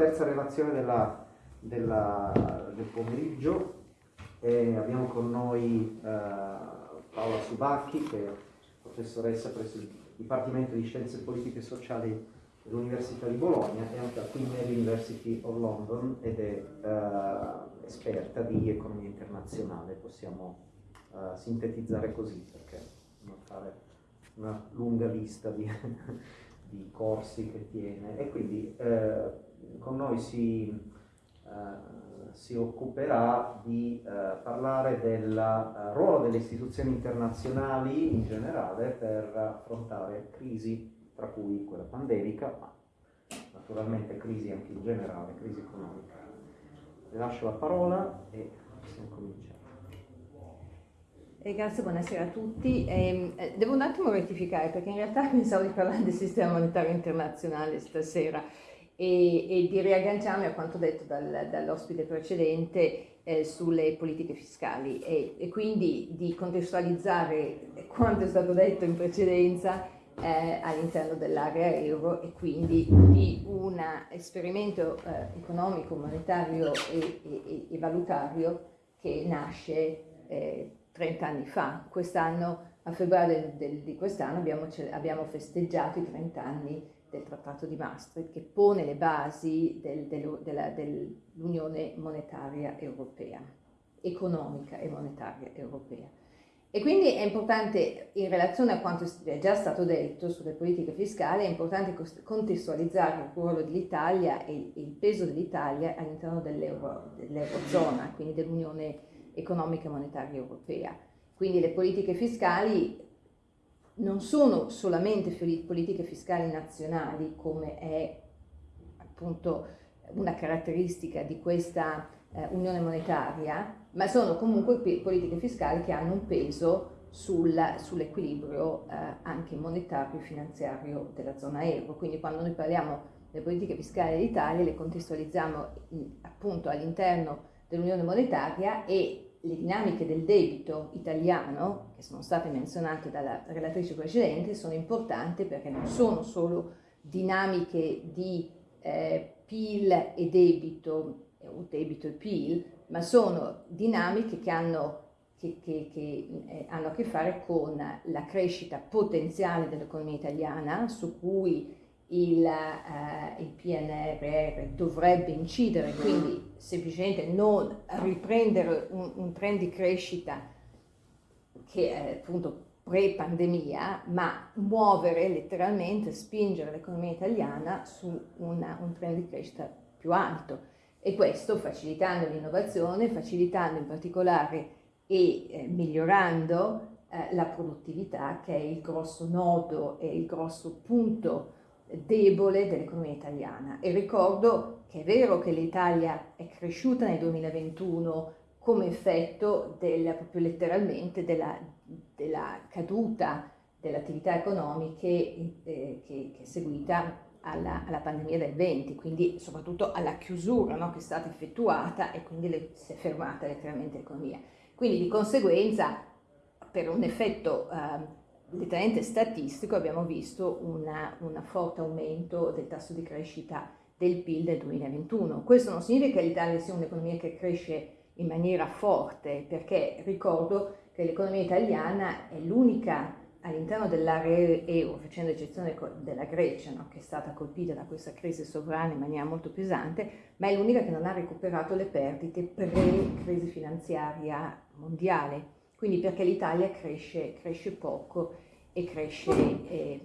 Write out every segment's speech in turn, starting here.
Terza relazione della, della, del pomeriggio e abbiamo con noi eh, Paola Subacchi che è professoressa presso il Dipartimento di Scienze Politiche e Sociali dell'Università di Bologna e anche a Queen University of London ed è eh, esperta di economia internazionale, possiamo eh, sintetizzare così perché non fare una lunga lista di, di corsi che tiene. E quindi eh, con noi si, eh, si occuperà di eh, parlare del eh, ruolo delle istituzioni internazionali in generale per affrontare crisi, tra cui quella pandemica, ma naturalmente crisi anche in generale, crisi economica. Le lascio la parola e possiamo cominciare. Eh, grazie, buonasera a tutti. Eh, devo un attimo rettificare perché in realtà pensavo di parlare del sistema monetario internazionale stasera e, e di riagganciarmi a quanto detto dal, dall'ospite precedente eh, sulle politiche fiscali e, e, quindi di contestualizzare quanto è stato detto in precedenza eh, all'interno dell'area euro e quindi di un esperimento eh, economico, monetario e, e, valutario che nasce 30 eh, anni fa. Quest'anno, a febbraio del, del, di quest'anno abbiamo, abbiamo festeggiato i 30 anni del Trattato di Maastricht che pone le basi del, del, dell'Unione Monetaria Europea, economica e monetaria europea. E quindi è importante, in relazione a quanto è già stato detto sulle politiche fiscali, è importante contestualizzare il ruolo dell'Italia e il peso dell'Italia all'interno dell'Eurozona, dell quindi dell'Unione Economica e Monetaria Europea. Quindi le politiche fiscali non sono solamente politiche fiscali nazionali come è appunto una caratteristica di questa eh, unione monetaria, ma sono comunque politiche fiscali che hanno un peso sul, sull'equilibrio eh, anche monetario e finanziario della zona euro. Quindi quando noi parliamo delle politiche fiscali dell'Italia le contestualizziamo in, appunto all'interno dell'unione monetaria e le dinamiche del debito italiano, che sono state menzionate dalla relatrice precedente, sono importanti perché non sono solo dinamiche di eh, PIL e debito, o debito e PIL, ma sono dinamiche che hanno, che, che, che, eh, hanno a che fare con la crescita potenziale dell'economia italiana, su cui il, uh, il, PNRR dovrebbe incidere, quindi semplicemente non riprendere un, un trend di crescita che è appunto pre-pandemia, ma muovere letteralmente, spingere l'economia italiana su una, un trend di crescita più alto. E questo facilitando l'innovazione, facilitando in particolare e eh, migliorando eh, la produttività che è il grosso nodo e il grosso punto debole dell'economia italiana e ricordo che è vero che l'Italia è cresciuta nel 2021 come effetto del, proprio letteralmente della, della caduta delle attività economiche eh, che, che, è seguita alla, alla, pandemia del 20, quindi soprattutto alla chiusura no, che è stata effettuata e quindi le, si è fermata letteralmente l'economia. Quindi di conseguenza per un effetto eh, letteralmente statistico abbiamo visto un forte aumento del tasso di crescita del PIL del 2021. Questo non significa che l'Italia sia un'economia che cresce in maniera forte, perché ricordo che l'economia italiana è l'unica all'interno dell'area euro, facendo eccezione della Grecia, no? che è stata colpita da questa crisi sovrana in maniera molto pesante, ma è l'unica che non ha recuperato le perdite pre-crisi finanziaria mondiale quindi perché l'Italia cresce, cresce, poco e cresce eh,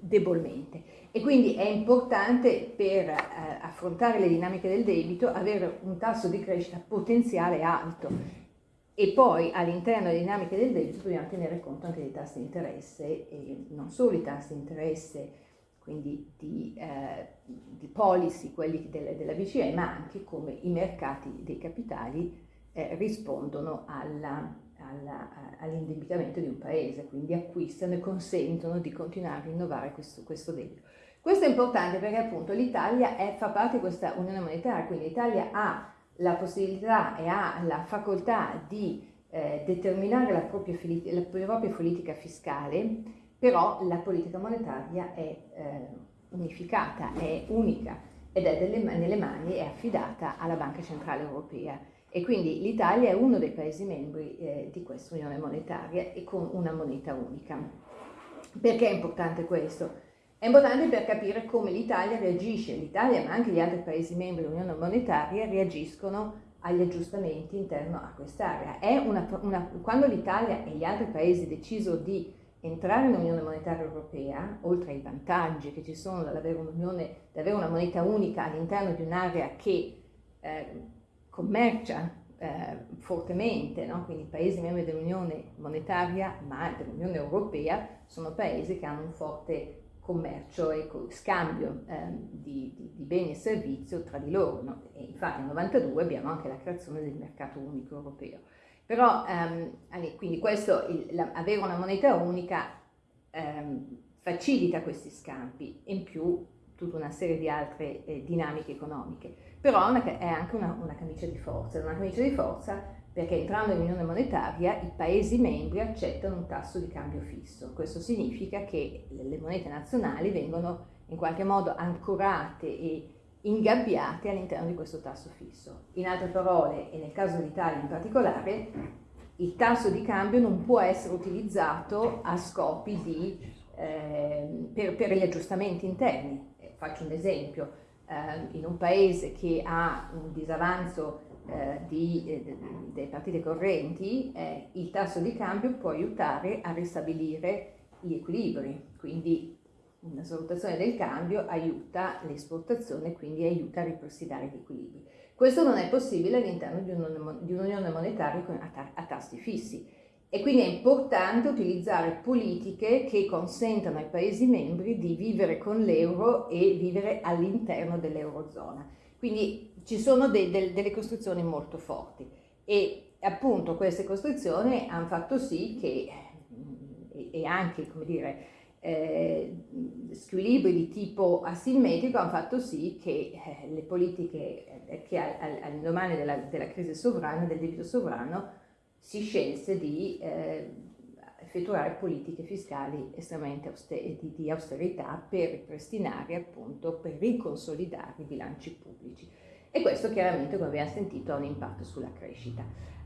debolmente. E quindi è importante per eh, affrontare le dinamiche del debito avere un tasso di crescita potenziale alto e poi all'interno delle dinamiche del debito dobbiamo tenere conto anche dei tassi di interesse e non solo i tassi di interesse quindi di, eh, di policy, quelli delle, della BCE, ma anche come i mercati dei capitali eh, rispondono alla, all'indebitamento di un paese, quindi acquistano e consentono di continuare a rinnovare questo, questo debito. Questo è importante perché appunto l'Italia fa parte di questa unione monetaria, quindi l'Italia ha la possibilità e ha la facoltà di eh, determinare la propria, la propria, politica fiscale, però la politica monetaria è eh, unificata, è unica ed è delle, nelle mani, è affidata alla Banca Centrale Europea e quindi l'Italia è uno dei Paesi membri eh, di questa Unione Monetaria e con una moneta unica. Perché è importante questo? È importante per capire come l'Italia reagisce, l'Italia ma anche gli altri Paesi membri dell'Unione Monetaria reagiscono agli aggiustamenti interno a quest'area. quando l'Italia e gli altri Paesi decisero di entrare nell'Unione Monetaria Europea, oltre ai vantaggi che ci sono dall'avere avere una moneta unica all'interno di un'area che eh, commercia eh, fortemente, no? quindi i paesi membri dell'Unione Monetaria ma dell'Unione Europea sono paesi che hanno un forte commercio e scambio eh, di, di, di, beni e servizi tra di loro. No? Infatti nel 92 abbiamo anche la creazione del mercato unico europeo. Però, ehm, quindi questo, il, la, avere una moneta unica ehm, facilita questi scambi e in più tutta una serie di altre eh, dinamiche economiche. Però è anche una, una camicia di forza, è una camicia di forza perché entrando nell'unione monetaria i Paesi membri accettano un tasso di cambio fisso. Questo significa che le monete nazionali vengono in qualche modo ancorate e ingabbiate all'interno di questo tasso fisso. In altre parole, e nel caso dell'Italia in particolare, il tasso di cambio non può essere utilizzato a scopi di, eh, per, per, gli aggiustamenti interni. Eh, faccio un esempio, in un paese che ha un disavanzo eh, di, eh, delle partite correnti, eh, il tasso di cambio può aiutare a ristabilire gli equilibri, quindi una svalutazione del cambio aiuta l'esportazione quindi aiuta a ripristinare gli equilibri. Questo non è possibile all'interno di un'unione monetaria a tassi fissi e quindi è importante utilizzare politiche che consentano ai Paesi membri di vivere con l'euro e vivere all'interno dell'eurozona. Quindi ci sono de de delle costruzioni molto forti e appunto queste costruzioni hanno fatto sì che, e anche come dire, eh, squilibri di tipo asimmetrico hanno fatto sì che eh, le politiche eh, che all'indomani della, della, crisi sovrana, del debito sovrano, si scelse di eh, effettuare politiche fiscali estremamente auster di, di, austerità per ripristinare appunto, per riconsolidare i bilanci pubblici. E questo chiaramente, come abbiamo sentito, ha un impatto sulla crescita.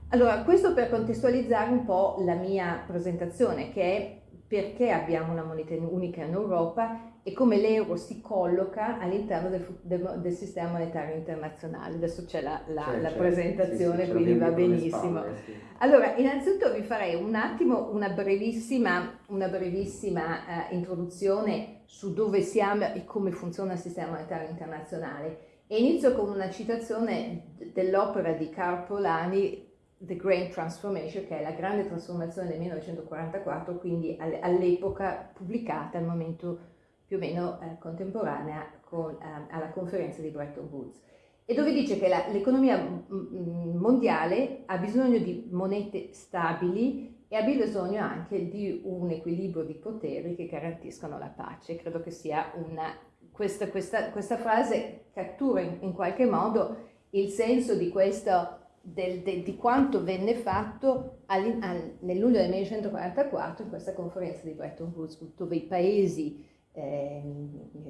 Allora, questo per contestualizzare un po' la mia presentazione, che è perché abbiamo una moneta unica in Europa e come l'euro si colloca all'interno del, del, del, sistema monetario internazionale. Adesso c'è la, la, c'è, la presentazione, sì, sì, quindi va benissimo. Spalle, sì. Allora, innanzitutto vi farei un attimo una brevissima, una brevissima uh, introduzione su dove siamo e come funziona il sistema monetario internazionale. E inizio con una citazione dell'opera di Carl Polanyi The Great Transformation, che è la grande trasformazione del 1944, quindi all'epoca pubblicata al momento più o meno eh, contemporanea con, eh, alla conferenza di Bretton Woods, e dove dice che l'economia mondiale ha bisogno di monete stabili e ha bisogno anche di un equilibrio di poteri che garantiscono la pace. Credo che sia una... Questa, questa, questa frase cattura in, in qualche modo il senso di questo del, de, di quanto venne fatto all, all, nel luglio del 1944 in questa conferenza di Bretton Woods, dove i paesi, eh,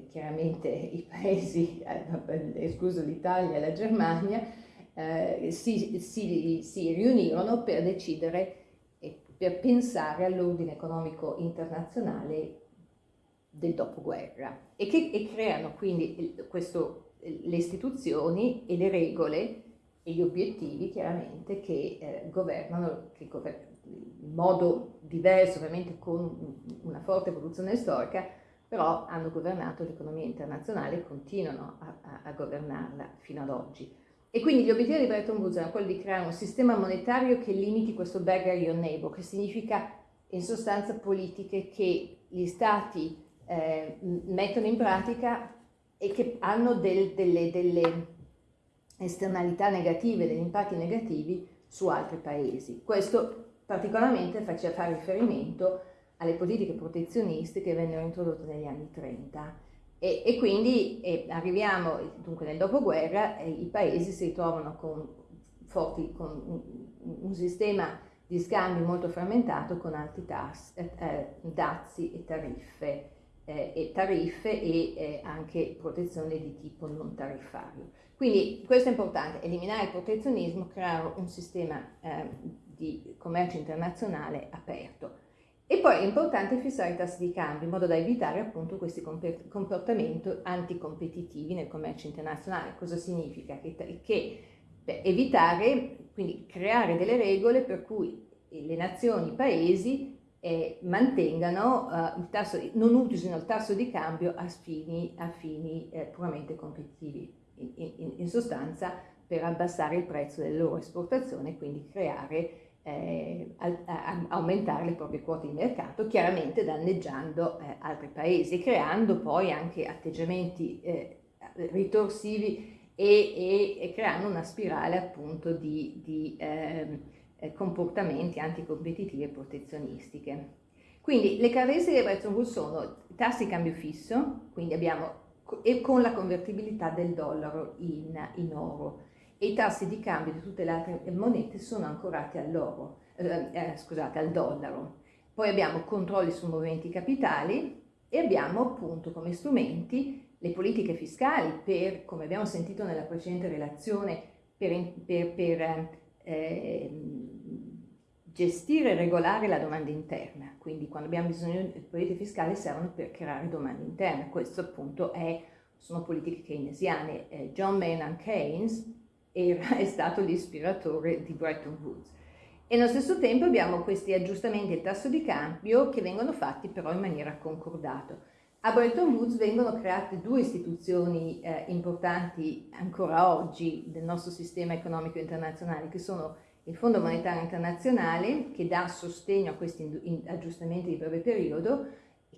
chiaramente i paesi, eh, escluso l'Italia e la Germania, eh, si, si, si, riunirono per decidere e per pensare all'ordine economico internazionale del dopoguerra e che e creano quindi questo, le istituzioni e le regole e gli obiettivi chiaramente che eh, governano, che governano in modo diverso, ovviamente con una forte evoluzione storica, però hanno governato l'economia internazionale e continuano a, a, a, governarla fino ad oggi. E quindi gli obiettivi di Bretton Woods erano quelli di creare un sistema monetario che limiti questo beggar your neighbor, che significa in sostanza politiche che gli stati eh, mettono in pratica e che hanno del, delle, delle esternalità negative, degli impatti negativi su altri paesi. Questo particolarmente fare riferimento alle politiche protezioniste che vennero introdotte negli anni 30 e, e quindi e arriviamo dunque nel dopoguerra i paesi si ritrovano con, forti, con un, un, sistema di scambi molto frammentato con alti tassi, eh, eh, dazi e tariffe eh, e tariffe e eh, anche protezione di tipo non tariffario. Quindi questo è importante, eliminare il protezionismo, creare un sistema eh, di commercio internazionale aperto. E poi è importante fissare i tassi di cambio in modo da evitare appunto questi comportamenti anticompetitivi nel commercio internazionale. Cosa significa? Che, che evitare, quindi creare delle regole per cui le nazioni, i paesi eh, mantengano uh, il tasso, non utilisino il tasso di cambio a fini, a fini eh, puramente competitivi, in, in, in, sostanza per abbassare il prezzo delle loro esportazioni e quindi creare, eh, a, a, aumentare le proprie quote di mercato, chiaramente danneggiando eh, altri paesi, creando poi anche atteggiamenti eh, ritorsivi e, e, e, creando una spirale appunto di, di ehm, eh, comportamenti anticompetitivi e protezionistiche. Quindi le caratteristiche di Bretton Woods sono tassi di cambio fisso, quindi abbiamo e con la convertibilità del dollaro in, in, oro e i tassi di cambio di tutte le altre monete sono ancorati all'oro, eh, eh, scusate, al dollaro. Poi abbiamo controlli sui movimenti capitali e abbiamo appunto come strumenti le politiche fiscali per, come abbiamo sentito nella precedente relazione, per, per, per eh, gestire e regolare la domanda interna, quindi quando abbiamo bisogno di politiche fiscali servono per creare domanda interna, questo appunto è, sono politiche keynesiane. Eh, John Maynard Keynes era, è stato l'ispiratore di Bretton Woods. E nello stesso tempo abbiamo questi aggiustamenti del tasso di cambio che vengono fatti però in maniera concordata. A Bretton Woods vengono create due istituzioni eh, importanti ancora oggi del nostro sistema economico internazionale, che sono il Fondo Monetario Internazionale, che dà sostegno a questi aggiustamenti di breve periodo,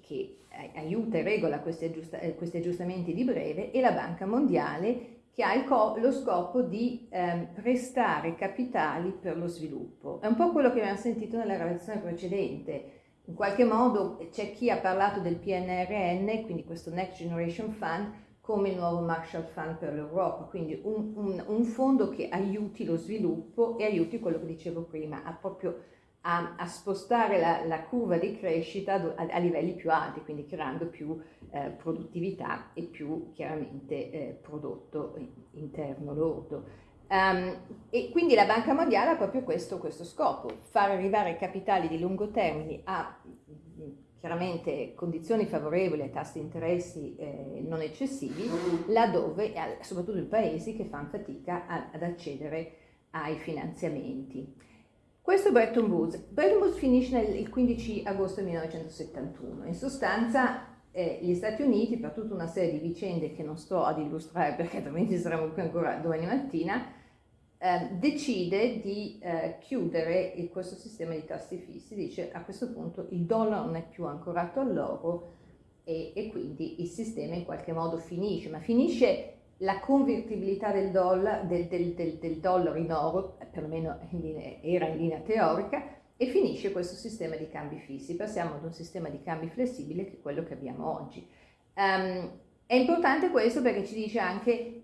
che eh, aiuta e regola questi, aggiust eh, questi, aggiustamenti di breve, e la Banca Mondiale, che ha lo scopo di eh, prestare capitali per lo sviluppo. È un po' quello che abbiamo sentito nella relazione precedente, in qualche modo c'è chi ha parlato del PNRN, quindi questo Next Generation Fund, come il nuovo Marshall Fund per l'Europa, quindi un, un, un, fondo che aiuti lo sviluppo e aiuti quello che dicevo prima, a proprio a, a spostare la, la, curva di crescita a, a, livelli più alti, quindi creando più eh, produttività e più chiaramente eh, prodotto interno lordo. Um, e quindi la Banca Mondiale ha proprio questo, questo scopo, far arrivare capitali di lungo termine a chiaramente condizioni favorevoli tassi di interessi eh, non eccessivi, laddove, soprattutto in paesi che fanno fatica a, ad accedere ai finanziamenti. Questo è Bretton Woods. Bretton Woods finisce nel, il 15 agosto 1971. In sostanza eh, gli Stati Uniti, per tutta una serie di vicende che non sto ad illustrare perché altrimenti saremo qui ancora domani mattina, eh, decide di eh, chiudere il, questo sistema di tassi fissi, dice a questo punto il dollaro non è più ancorato all'oro e, e, quindi il sistema in qualche modo finisce, ma finisce la convertibilità del, dollar, del, del, del dollaro in oro, perlomeno in linea, era in linea teorica, e finisce questo sistema di cambi fissi. Passiamo ad un sistema di cambi flessibile che è quello che abbiamo oggi. Um, è importante questo perché ci dice anche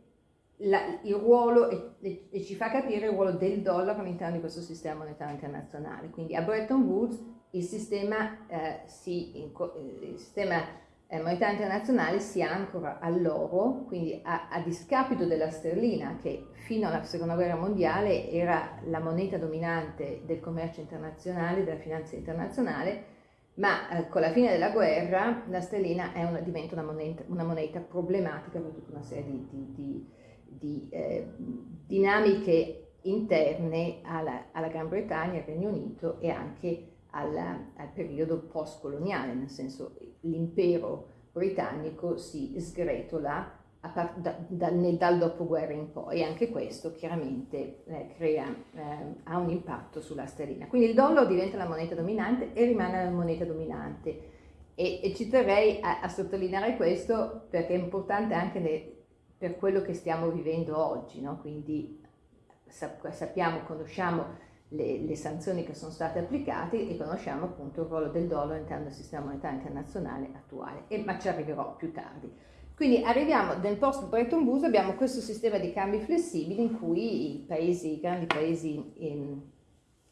la, il ruolo e, e, ci fa capire il ruolo del dollaro all'interno di questo sistema monetario internazionale. Quindi a Bretton Woods il sistema, eh, si, il sistema eh, monetario internazionale si ancora all'oro, quindi a, a, discapito della sterlina che fino alla seconda guerra mondiale era la moneta dominante del commercio internazionale, della finanza internazionale, ma eh, con la fine della guerra la sterlina una, diventa una moneta, una moneta, problematica per tutta una serie di, di, di di eh, dinamiche interne alla, alla, Gran Bretagna, al Regno Unito e anche alla, al periodo post-coloniale, nel senso l'impero britannico si sgretola da, da, nel, dal dopoguerra in poi, anche questo chiaramente eh, crea, eh, ha un impatto sulla sterlina. Quindi il dollaro diventa la moneta dominante e rimane la moneta dominante. E, e ci terrei a, a, sottolineare questo perché è importante anche ne, per quello che stiamo vivendo oggi, no? quindi sappiamo, conosciamo le, le, sanzioni che sono state applicate e conosciamo appunto il ruolo del dollaro all'interno del sistema monetario internazionale attuale, e, ma ci arriverò più tardi. Quindi arriviamo nel post Bretton Woods, abbiamo questo sistema di cambi flessibili in cui i paesi, i grandi paesi in,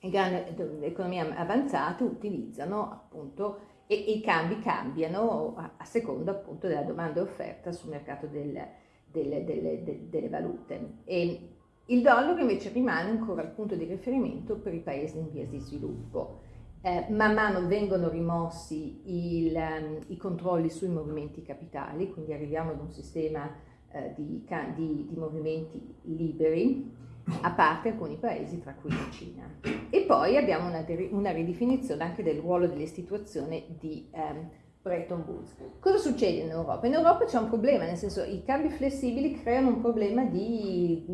in grandi economie avanzate utilizzano appunto e, i cambi cambiano a, a, seconda appunto della domanda e offerta sul mercato del, delle, delle, delle, delle valute. E il dollaro invece rimane ancora il punto di riferimento per i paesi in via di sviluppo. Eh, man mano vengono rimossi il, um, i controlli sui movimenti capitali, quindi arriviamo ad un sistema eh, di, di, di, movimenti liberi, a parte alcuni paesi, tra cui la Cina. E poi abbiamo una, una ridefinizione anche del ruolo dell'istituzione di um, Bretton Woods. Cosa succede in Europa? In Europa c'è un problema, nel senso i cambi flessibili creano un problema di,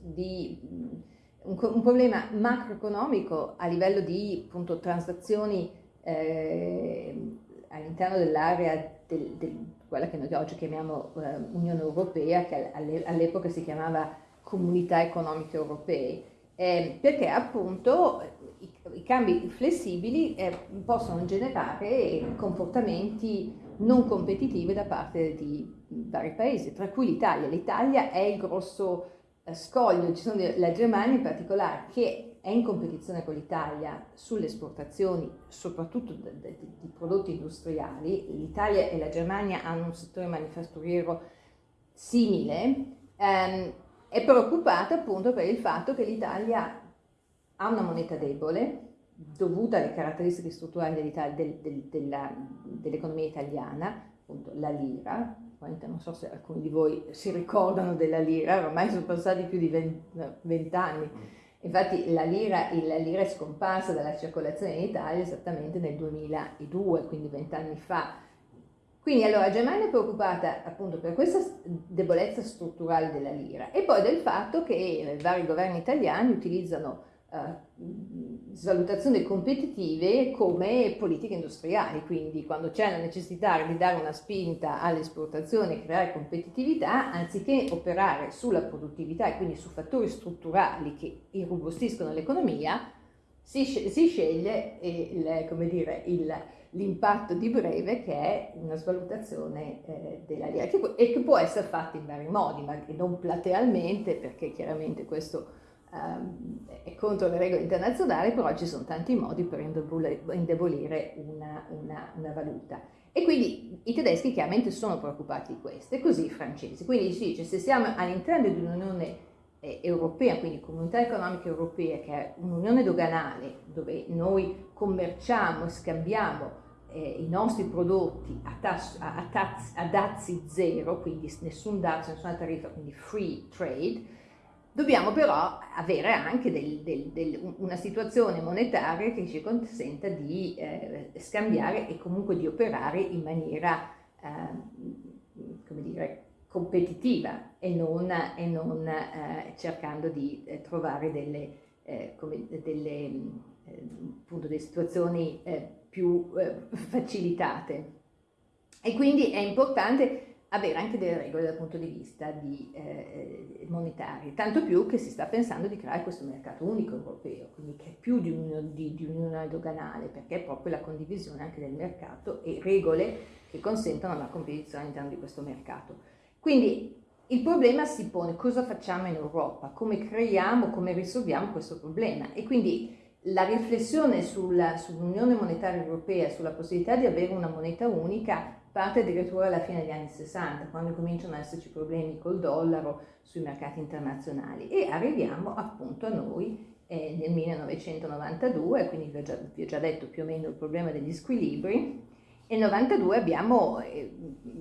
di un, un, problema macroeconomico a livello di appunto, transazioni eh, all'interno dell'area del, del, quella che noi oggi chiamiamo eh, Unione Europea, che all'epoca si chiamava Comunità Economiche Europee, eh, perché appunto i, i cambi flessibili eh, possono generare comportamenti non competitivi da parte di vari paesi, tra cui l'Italia. L'Italia è il grosso eh, scoglio, ci sono la Germania in particolare che è in competizione con l'Italia sulle esportazioni, soprattutto di prodotti industriali. L'Italia e la Germania hanno un settore manifatturiero simile. Ehm, è preoccupata appunto per il fatto che l'Italia ha una moneta debole dovuta alle caratteristiche strutturali del, del, dell'economia italiana, appunto la lira, non so se alcuni di voi si ricordano della lira, ormai sono passati più di vent'anni, infatti la lira, la lira, è scomparsa dalla circolazione in Italia esattamente nel 2002, quindi vent'anni fa, quindi allora Germania è preoccupata appunto per questa debolezza strutturale della lira e poi del fatto che eh, vari governi italiani utilizzano uh, svalutazioni competitive come politiche industriali, quindi quando c'è la necessità di dare una spinta all'esportazione e creare competitività, anziché operare sulla produttività e quindi su fattori strutturali che irrobustiscono l'economia, si, si, sceglie il l'impatto di breve che è una svalutazione eh, della lira che, e che può essere fatta in vari modi, ma non platealmente perché chiaramente questo è contro le regole internazionali, però ci sono tanti modi per indebolire una, una, una valuta. E quindi i tedeschi chiaramente sono preoccupati di questo, e così i francesi. Quindi si dice, se siamo all'interno di un'unione eh, europea, quindi comunità economica europea, che è un'unione doganale dove noi commerciamo e scambiamo eh, i nostri prodotti a, tasso, a, taz, a, dazi zero, quindi nessun dazio, nessuna tariffa, quindi free trade, dobbiamo però avere anche del, del, del, una situazione monetaria che ci consenta di eh, scambiare e comunque di operare in maniera, eh, come dire, competitiva e non, e non eh, cercando di eh, trovare delle, eh, come, delle, appunto, delle situazioni più eh, facilitate. E quindi è importante avere anche delle regole dal punto di vista di, eh, monetario, tanto più che si sta pensando di creare questo mercato unico europeo, quindi che è più di, un, di, di un'unione doganale, perché è proprio la condivisione anche del mercato e regole che consentono la competizione all'interno di questo mercato. Quindi il problema si pone cosa facciamo in Europa, come creiamo, come risolviamo questo problema e quindi la riflessione sull'Unione sull Monetaria Europea, sulla possibilità di avere una moneta unica, parte addirittura alla fine degli anni 60, quando cominciano ad esserci problemi col dollaro sui mercati internazionali. E arriviamo appunto a noi eh, nel 1992, quindi vi ho, già, vi ho, già, detto più o meno il problema degli squilibri, e nel 92 abbiamo eh,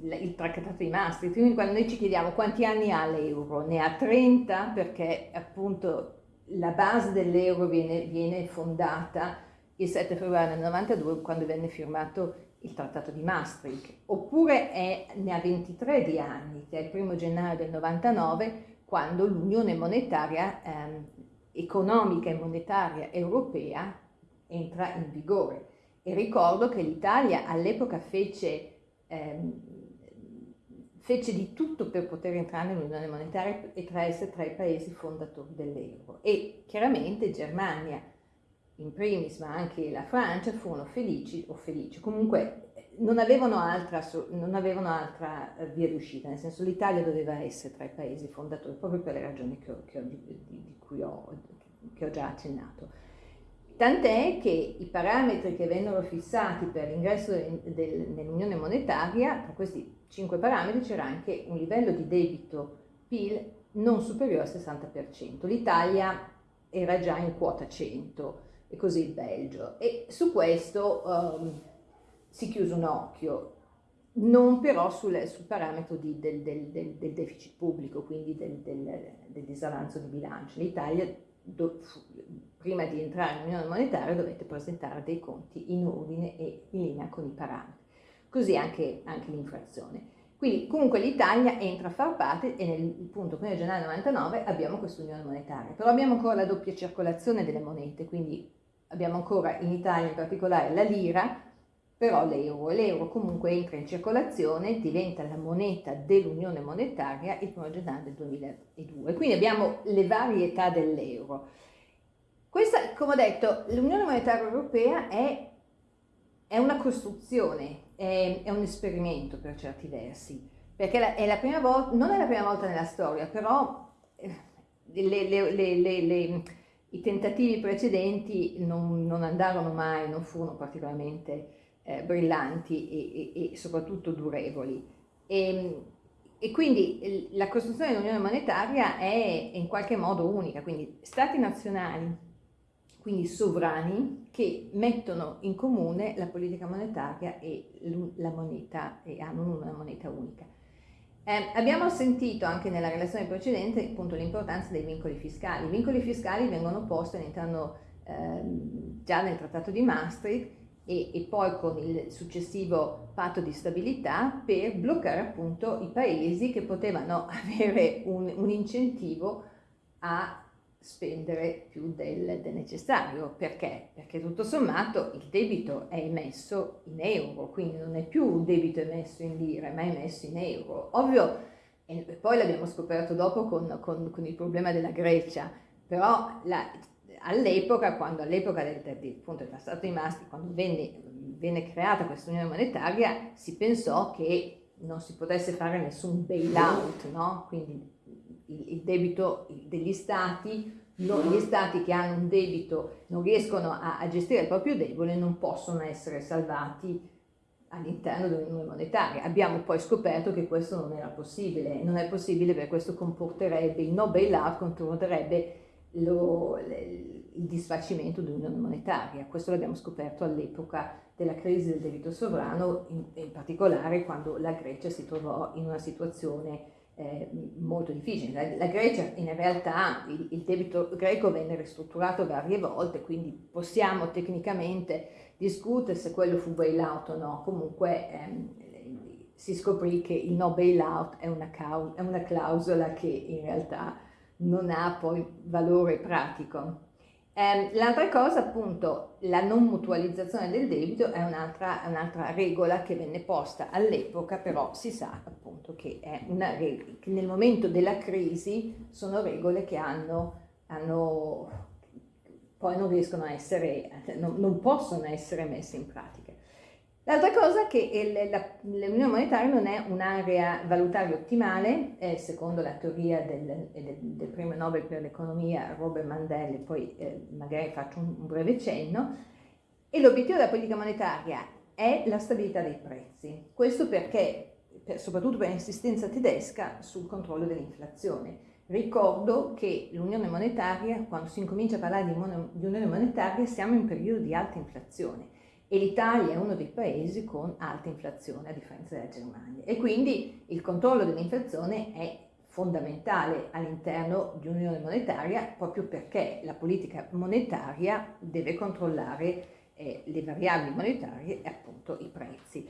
il, trattato di Maastricht, quindi quando noi ci chiediamo quanti anni ha l'euro, ne ha 30 perché appunto la base dell'euro viene, viene, fondata il 7 febbraio del 92 quando venne firmato il trattato di Maastricht, oppure è, ne ha 23 di anni, che è il primo gennaio del 99, quando l'unione monetaria ehm, economica e monetaria europea entra in vigore. E ricordo che l'Italia all'epoca fece ehm, fece di tutto per poter entrare nell'unione monetaria e tra essere tra i paesi fondatori dell'euro. E chiaramente Germania, in primis, ma anche la Francia, furono felici o felici. Comunque non avevano altra, non avevano altra eh, via d'uscita, nel senso l'Italia doveva essere tra i paesi fondatori, proprio per le ragioni che ho, che ho, di, di, cui ho, che ho già accennato. Tant'è che i parametri che vennero fissati per l'ingresso nell'Unione Monetaria, tra questi cinque parametri c'era anche un livello di debito PIL non superiore al 60%. L'Italia era già in quota 100 e così il Belgio. E su questo um, si chiuse un occhio, non però sul, sul parametro di, del, del, del, del, deficit pubblico, quindi del, disavanzo di bilancio. L'Italia, do, prima di entrare nell'Unione Monetaria, dovette presentare dei conti in ordine e in linea con i parametri. Così anche, anche l'inflazione. Quindi comunque l'Italia entra a far parte e nel punto 1 gennaio 99 abbiamo questa unione monetaria, però abbiamo ancora la doppia circolazione delle monete, quindi abbiamo ancora in Italia in particolare la lira, però l'euro, l'euro comunque entra in circolazione, diventa la moneta dell'unione monetaria il 1 gennaio del 2002, quindi abbiamo le varietà dell'euro. Questa, come ho detto, l'unione monetaria europea è, è una costruzione, è, è, un esperimento per certi versi, perché è la prima volta, non è la prima volta nella storia, però eh, le, le, le, i tentativi precedenti non, non, andarono mai, non furono particolarmente eh, brillanti e, e, e, soprattutto durevoli. E, e quindi la costruzione dell'unione monetaria è in qualche modo unica, quindi stati nazionali quindi sovrani, che mettono in comune la politica monetaria e la moneta e hanno una moneta unica. Eh, abbiamo sentito anche nella relazione precedente appunto l'importanza dei vincoli fiscali. I vincoli fiscali vengono posti all'interno eh, già nel trattato di Maastricht e, e, poi con il successivo patto di stabilità per bloccare appunto i paesi che potevano avere un, un incentivo a spendere più del, del, necessario. Perché? Perché tutto sommato il debito è emesso in euro, quindi non è più un debito emesso in lire, ma è emesso in euro. Ovvio, e poi l'abbiamo scoperto dopo con, con, con, il problema della Grecia, però all'epoca, quando all'epoca del, del, del, del Trattato di Maastricht, quando venne, venne creata questa unione monetaria, si pensò che non si potesse fare nessun bailout, no? Quindi il, debito degli stati, gli stati che hanno un debito non riescono a, a gestire il proprio debole non possono essere salvati all'interno dell'unione monetaria. Abbiamo poi scoperto che questo non era possibile, non è possibile perché questo comporterebbe, il no bailout comporterebbe lo, il disfacimento dell'unione monetaria. Questo l'abbiamo scoperto all'epoca della crisi del debito sovrano, in, in particolare quando la Grecia si trovò in una situazione molto difficile. La, la, Grecia in realtà, il, il, debito greco venne ristrutturato varie volte, quindi possiamo tecnicamente discutere se quello fu bailout o no, comunque ehm, si scoprì che il no bailout è una, è una clausola che in realtà non ha poi valore pratico. Eh, l'altra cosa, appunto, la non mutualizzazione del debito è un'altra, un'altra regola che venne posta all'epoca, però si sa appunto che, che, nel momento della crisi sono regole che hanno, hanno poi non riescono a essere, non, non possono essere messe in pratica. L'altra cosa è che l'Unione Monetaria non è un'area valutaria ottimale, eh, secondo la teoria del, del, del, premio Nobel per l'economia Robert Mandel, poi eh, magari faccio un, un breve cenno, e l'obiettivo della politica monetaria è la stabilità dei prezzi. Questo perché, per, soprattutto per l'insistenza tedesca, sul controllo dell'inflazione. Ricordo che l'unione monetaria, quando si incomincia a parlare di, di unione monetaria, siamo in periodo di alta inflazione e l'Italia è uno dei paesi con alta inflazione a differenza della Germania e quindi il controllo dell'inflazione è fondamentale all'interno di un'unione monetaria proprio perché la politica monetaria deve controllare eh, le variabili monetarie e appunto i prezzi.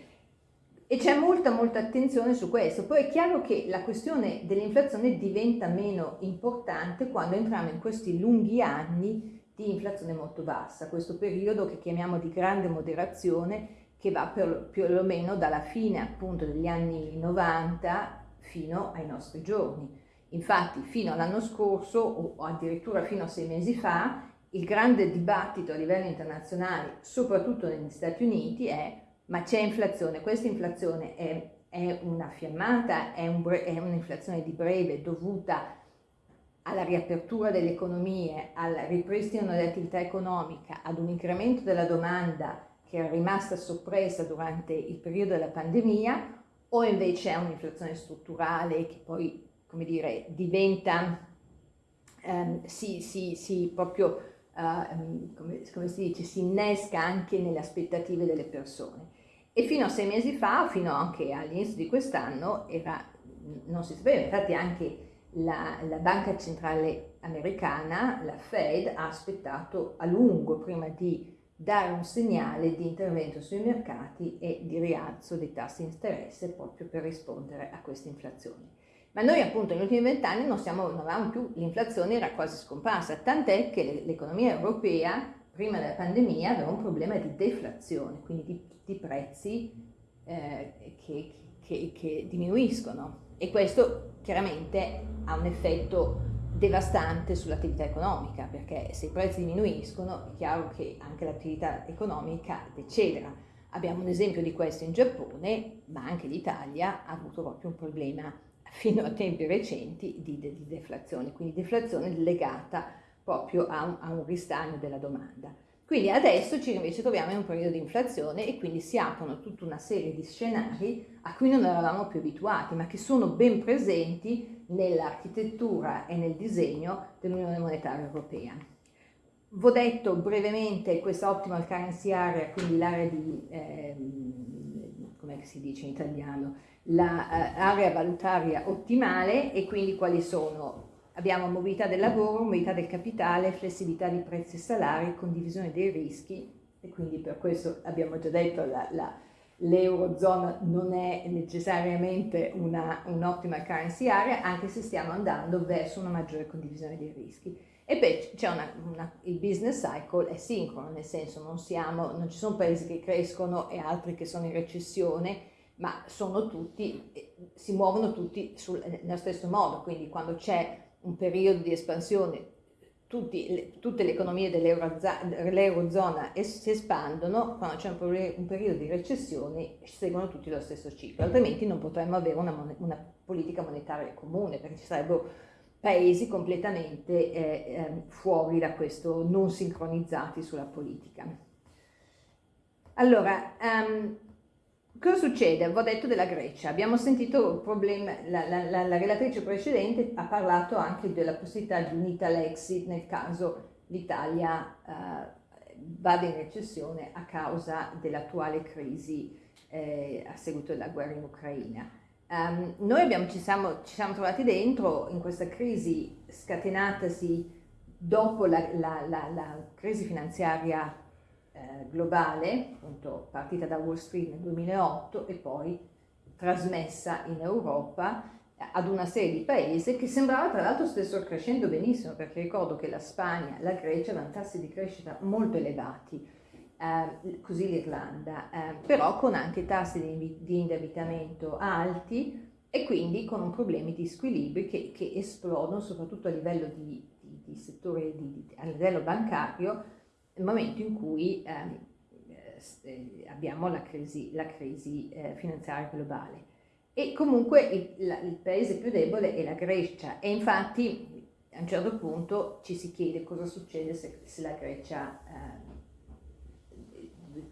E c'è molta molta attenzione su questo. Poi è chiaro che la questione dell'inflazione diventa meno importante quando entriamo in questi lunghi anni di inflazione molto bassa, questo periodo che chiamiamo di grande moderazione che va per, più o meno dalla fine appunto degli anni 90 fino ai nostri giorni. Infatti fino all'anno scorso o addirittura fino a sei mesi fa il grande dibattito a livello internazionale, soprattutto negli Stati Uniti, è ma c'è inflazione, questa inflazione è, è una fiammata, è, un un'inflazione di breve dovuta alla riapertura delle economie, al ripristino dell'attività economica, ad un incremento della domanda che era rimasta soppressa durante il periodo della pandemia, o invece è un'inflazione strutturale che poi, come dire, diventa, ehm, si, si, si proprio, uh, come, come si dice, si innesca anche nelle aspettative delle persone. E fino a sei mesi fa, fino anche all'inizio di quest'anno, non si sapeva, infatti anche la, la, Banca Centrale Americana, la Fed, ha aspettato a lungo prima di dare un segnale di intervento sui mercati e di rialzo dei tassi di interesse proprio per rispondere a questa inflazione. Ma noi appunto negli ultimi vent'anni non, non avevamo più, l'inflazione era quasi scomparsa, tant'è che l'economia europea prima della pandemia aveva un problema di deflazione, quindi di, di prezzi eh, che, che, che diminuiscono e questo chiaramente ha un effetto devastante sull'attività economica, perché se i prezzi diminuiscono è chiaro che anche l'attività economica decelera. Abbiamo un esempio di questo in Giappone, ma anche l'Italia ha avuto proprio un problema fino a tempi recenti di, de, di deflazione, quindi deflazione legata proprio a un, a un ristagno della domanda. Quindi adesso ci invece troviamo in un periodo di inflazione e quindi si aprono tutta una serie di scenari a cui non eravamo più abituati, ma che sono ben presenti nell'architettura e nel disegno dell'Unione Monetaria Europea. V'ho detto brevemente questa optimal currency area, quindi l'area di, eh, come si dice in italiano, l'area la, uh, valutaria ottimale e quindi quali sono Abbiamo mobilità del lavoro, mobilità del capitale, flessibilità di prezzi e salari, condivisione dei rischi e quindi per questo abbiamo già detto la, l'Eurozona non è necessariamente un'ottima currency area anche se stiamo andando verso una maggiore condivisione dei rischi. E poi una, una, il business cycle è sincrono, nel senso non, siamo, non ci sono paesi che crescono e altri che sono in recessione, ma sono tutti, si muovono tutti sul, nello stesso modo, quindi quando c'è un periodo di espansione, tutti, tutte le economie dell'Eurozona si espandono, quando c'è un, un, periodo di recessione seguono tutti lo stesso ciclo, altrimenti non potremmo avere una, una politica monetaria comune, perché ci sarebbero paesi completamente eh, eh, fuori da questo, non sincronizzati sulla politica. Allora, um, Cosa succede? Ho detto della Grecia, abbiamo sentito problema, la, la, la, la, relatrice precedente ha parlato anche della possibilità di un Italexit nel caso l'Italia eh, vada in recessione a causa dell'attuale crisi eh, a seguito della guerra in Ucraina. Um, noi abbiamo, ci, siamo, ci, siamo, trovati dentro in questa crisi scatenatasi dopo la crisi finanziaria eh, globale, appunto partita da Wall Street nel 2008 e poi trasmessa in Europa ad una serie di paesi che sembrava tra l'altro stessero crescendo benissimo, perché ricordo che la Spagna, la Grecia avevano tassi di crescita molto elevati, eh, così l'Irlanda, eh, però con anche tassi di, di, indebitamento alti e quindi con problemi di squilibri che, che esplodono soprattutto a livello di, di, di settore, a livello bancario, nel momento in cui ehm, eh, abbiamo la crisi, la crisi eh, finanziaria globale. E comunque il, la, il, paese più debole è la Grecia e infatti a un certo punto ci si chiede cosa succede se, se la Grecia, eh,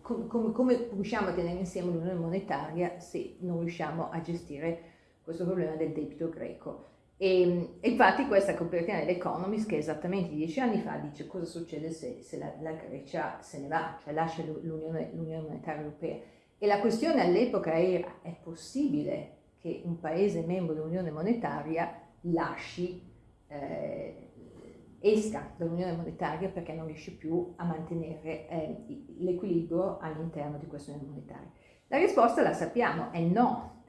com, com, come riusciamo a tenere insieme l'unione monetaria se non riusciamo a gestire questo problema del debito greco. E, infatti questa copertina dell'Economist, che esattamente dieci anni fa, dice cosa succede se, se la, la, Grecia se ne va, cioè lascia l'Unione, l'Unione Monetaria Europea. E la questione all'epoca era, è possibile che un paese membro dell'Unione Monetaria lasci, eh, esca dall'Unione Monetaria perché non riesce più a mantenere eh, l'equilibrio all'interno di questa Unione Monetaria? La risposta la sappiamo, è no,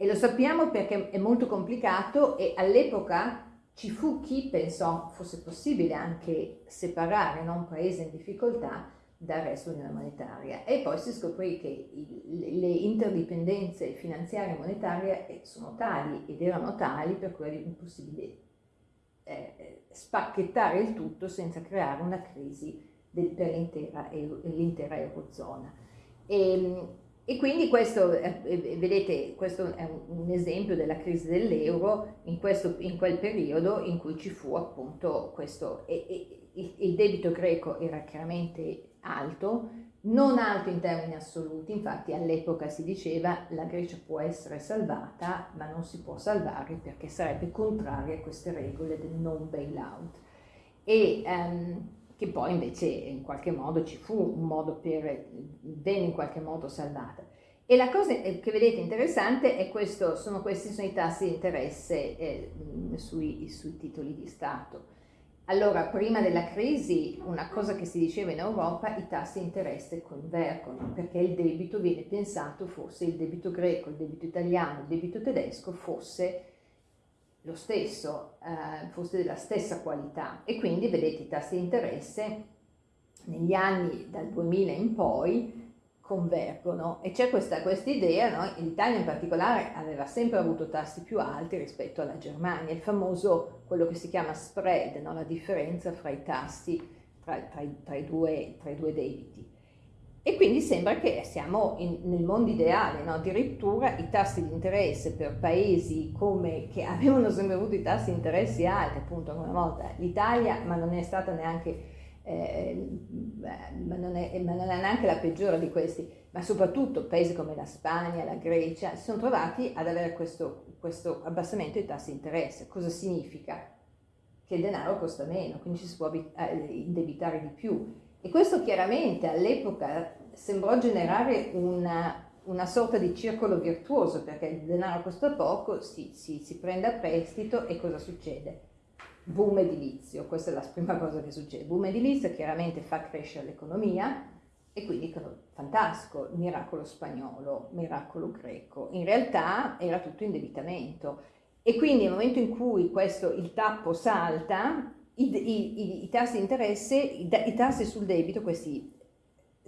e lo sappiamo perché è molto complicato e all'epoca ci fu chi pensò fosse possibile anche separare no, un paese in difficoltà dal resto dell'Unione monetaria e poi si scoprì che le interdipendenze finanziarie e monetarie sono tali ed erano tali per cui era impossibile eh, spacchettare il tutto senza creare una crisi del, per l'intera, Eurozona. E, e quindi questo, vedete, questo è un, esempio della crisi dell'euro in, in, quel periodo in cui ci fu appunto questo, e, e, il debito greco era chiaramente alto, non alto in termini assoluti, infatti all'epoca si diceva la Grecia può essere salvata ma non si può salvare perché sarebbe contraria a queste regole del non bailout. E, um, che poi invece in qualche modo ci fu un modo per, venne in qualche modo salvata. E la cosa che vedete interessante è questo, sono questi sono i tassi di interesse eh, sui, sui titoli di Stato. Allora, prima della crisi, una cosa che si diceva in Europa, i tassi di interesse convergono, perché il debito viene pensato fosse il debito greco, il debito italiano, il debito tedesco fosse lo stesso, eh, fosse della stessa qualità e quindi vedete i tassi di interesse negli anni dal 2000 in poi convergono e c'è questa idea, no? l'Italia in particolare aveva sempre avuto tassi più alti rispetto alla Germania, il famoso, quello che si chiama spread, no? la differenza fra i tassi tra, tra, tra, i, due, tra i due debiti. E quindi sembra che siamo in, nel mondo ideale, no? addirittura i tassi di interesse per paesi come, che avevano sempre avuto i tassi di interessi alti, appunto una volta l'Italia, ma non è stata neanche, eh, ma, non è, ma non è neanche la peggiore di questi, ma soprattutto paesi come la Spagna, la Grecia, si sono trovati ad avere questo, questo abbassamento dei tassi di interesse. Cosa significa? Che il denaro costa meno, quindi ci si può eh, indebitare di più e questo chiaramente all'epoca sembrò generare una, una, sorta di circolo virtuoso perché il denaro costa poco, si, si, si prende a prestito e cosa succede? Boom edilizio, questa è la prima cosa che succede. Boom edilizio chiaramente fa crescere l'economia e quindi fantastico, miracolo spagnolo, miracolo greco. In realtà era tutto indebitamento e quindi nel momento in cui questo, il tappo salta, i, i, i, tassi di interesse, i, i, tassi sul debito, questi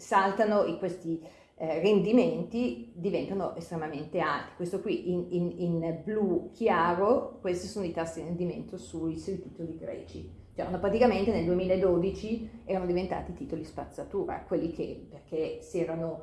saltano, questi eh, rendimenti diventano estremamente alti. Questo qui in, in, in, blu chiaro, questi sono i tassi di rendimento sui, sui titoli greci. Cioè, praticamente nel 2012 erano diventati titoli spazzatura, quelli che, perché si erano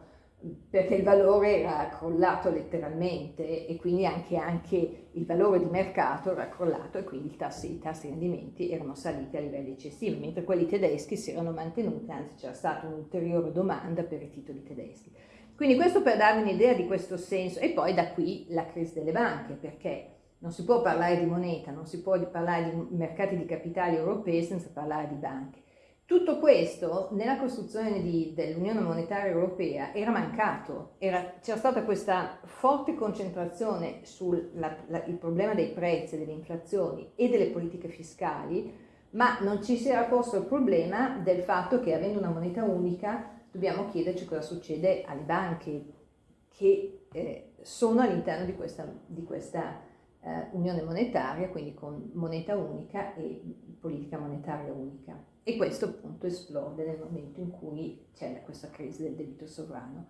perché il valore era crollato letteralmente e quindi anche, anche il valore di mercato era crollato e quindi i tassi, i tassi di rendimenti erano saliti a livelli eccessivi, mentre quelli tedeschi si erano mantenuti, anzi c'era stata un'ulteriore domanda per i titoli tedeschi. Quindi questo per darvi un'idea di questo senso e poi da qui la crisi delle banche, perché non si può parlare di moneta, non si può parlare di mercati di capitali europei senza parlare di banche. Tutto questo nella costruzione dell'Unione Monetaria Europea era mancato, c'era stata questa forte concentrazione sul problema dei prezzi, delle inflazioni e delle politiche fiscali, ma non ci si era posto il problema del fatto che avendo una moneta unica dobbiamo chiederci cosa succede alle banche che eh, sono all'interno di questa, di questa eh, unione monetaria, quindi con moneta unica e politica monetaria unica. E questo appunto esplode nel momento in cui c'è questa crisi del debito sovrano.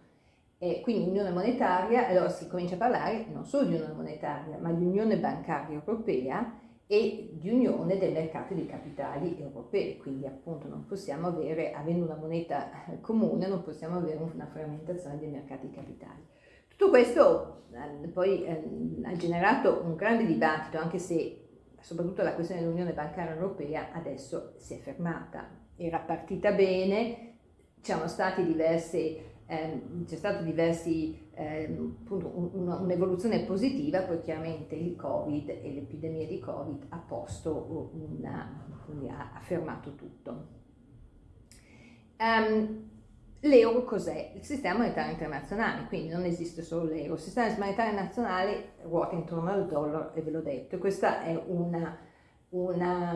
E quindi unione monetaria, allora si comincia a parlare non solo di unione monetaria, ma di unione bancaria europea e di unione dei mercati dei capitali europei, quindi appunto non possiamo avere, avendo una moneta comune, non possiamo avere una frammentazione dei mercati capitali. Tutto questo eh, poi eh, ha generato un grande dibattito, anche se soprattutto la questione dell'Unione Bancaria Europea adesso si è fermata. Era partita bene, c'erano stati diversi, ehm, c'è stata ehm, un'evoluzione positiva, poi chiaramente il Covid e l'epidemia di Covid ha posto una, ha, fermato tutto. Um, L'euro cos'è? Il sistema monetario internazionale, quindi non esiste solo l'euro. Il sistema monetario nazionale ruota intorno al dollaro e ve l'ho detto. Questa è una, una,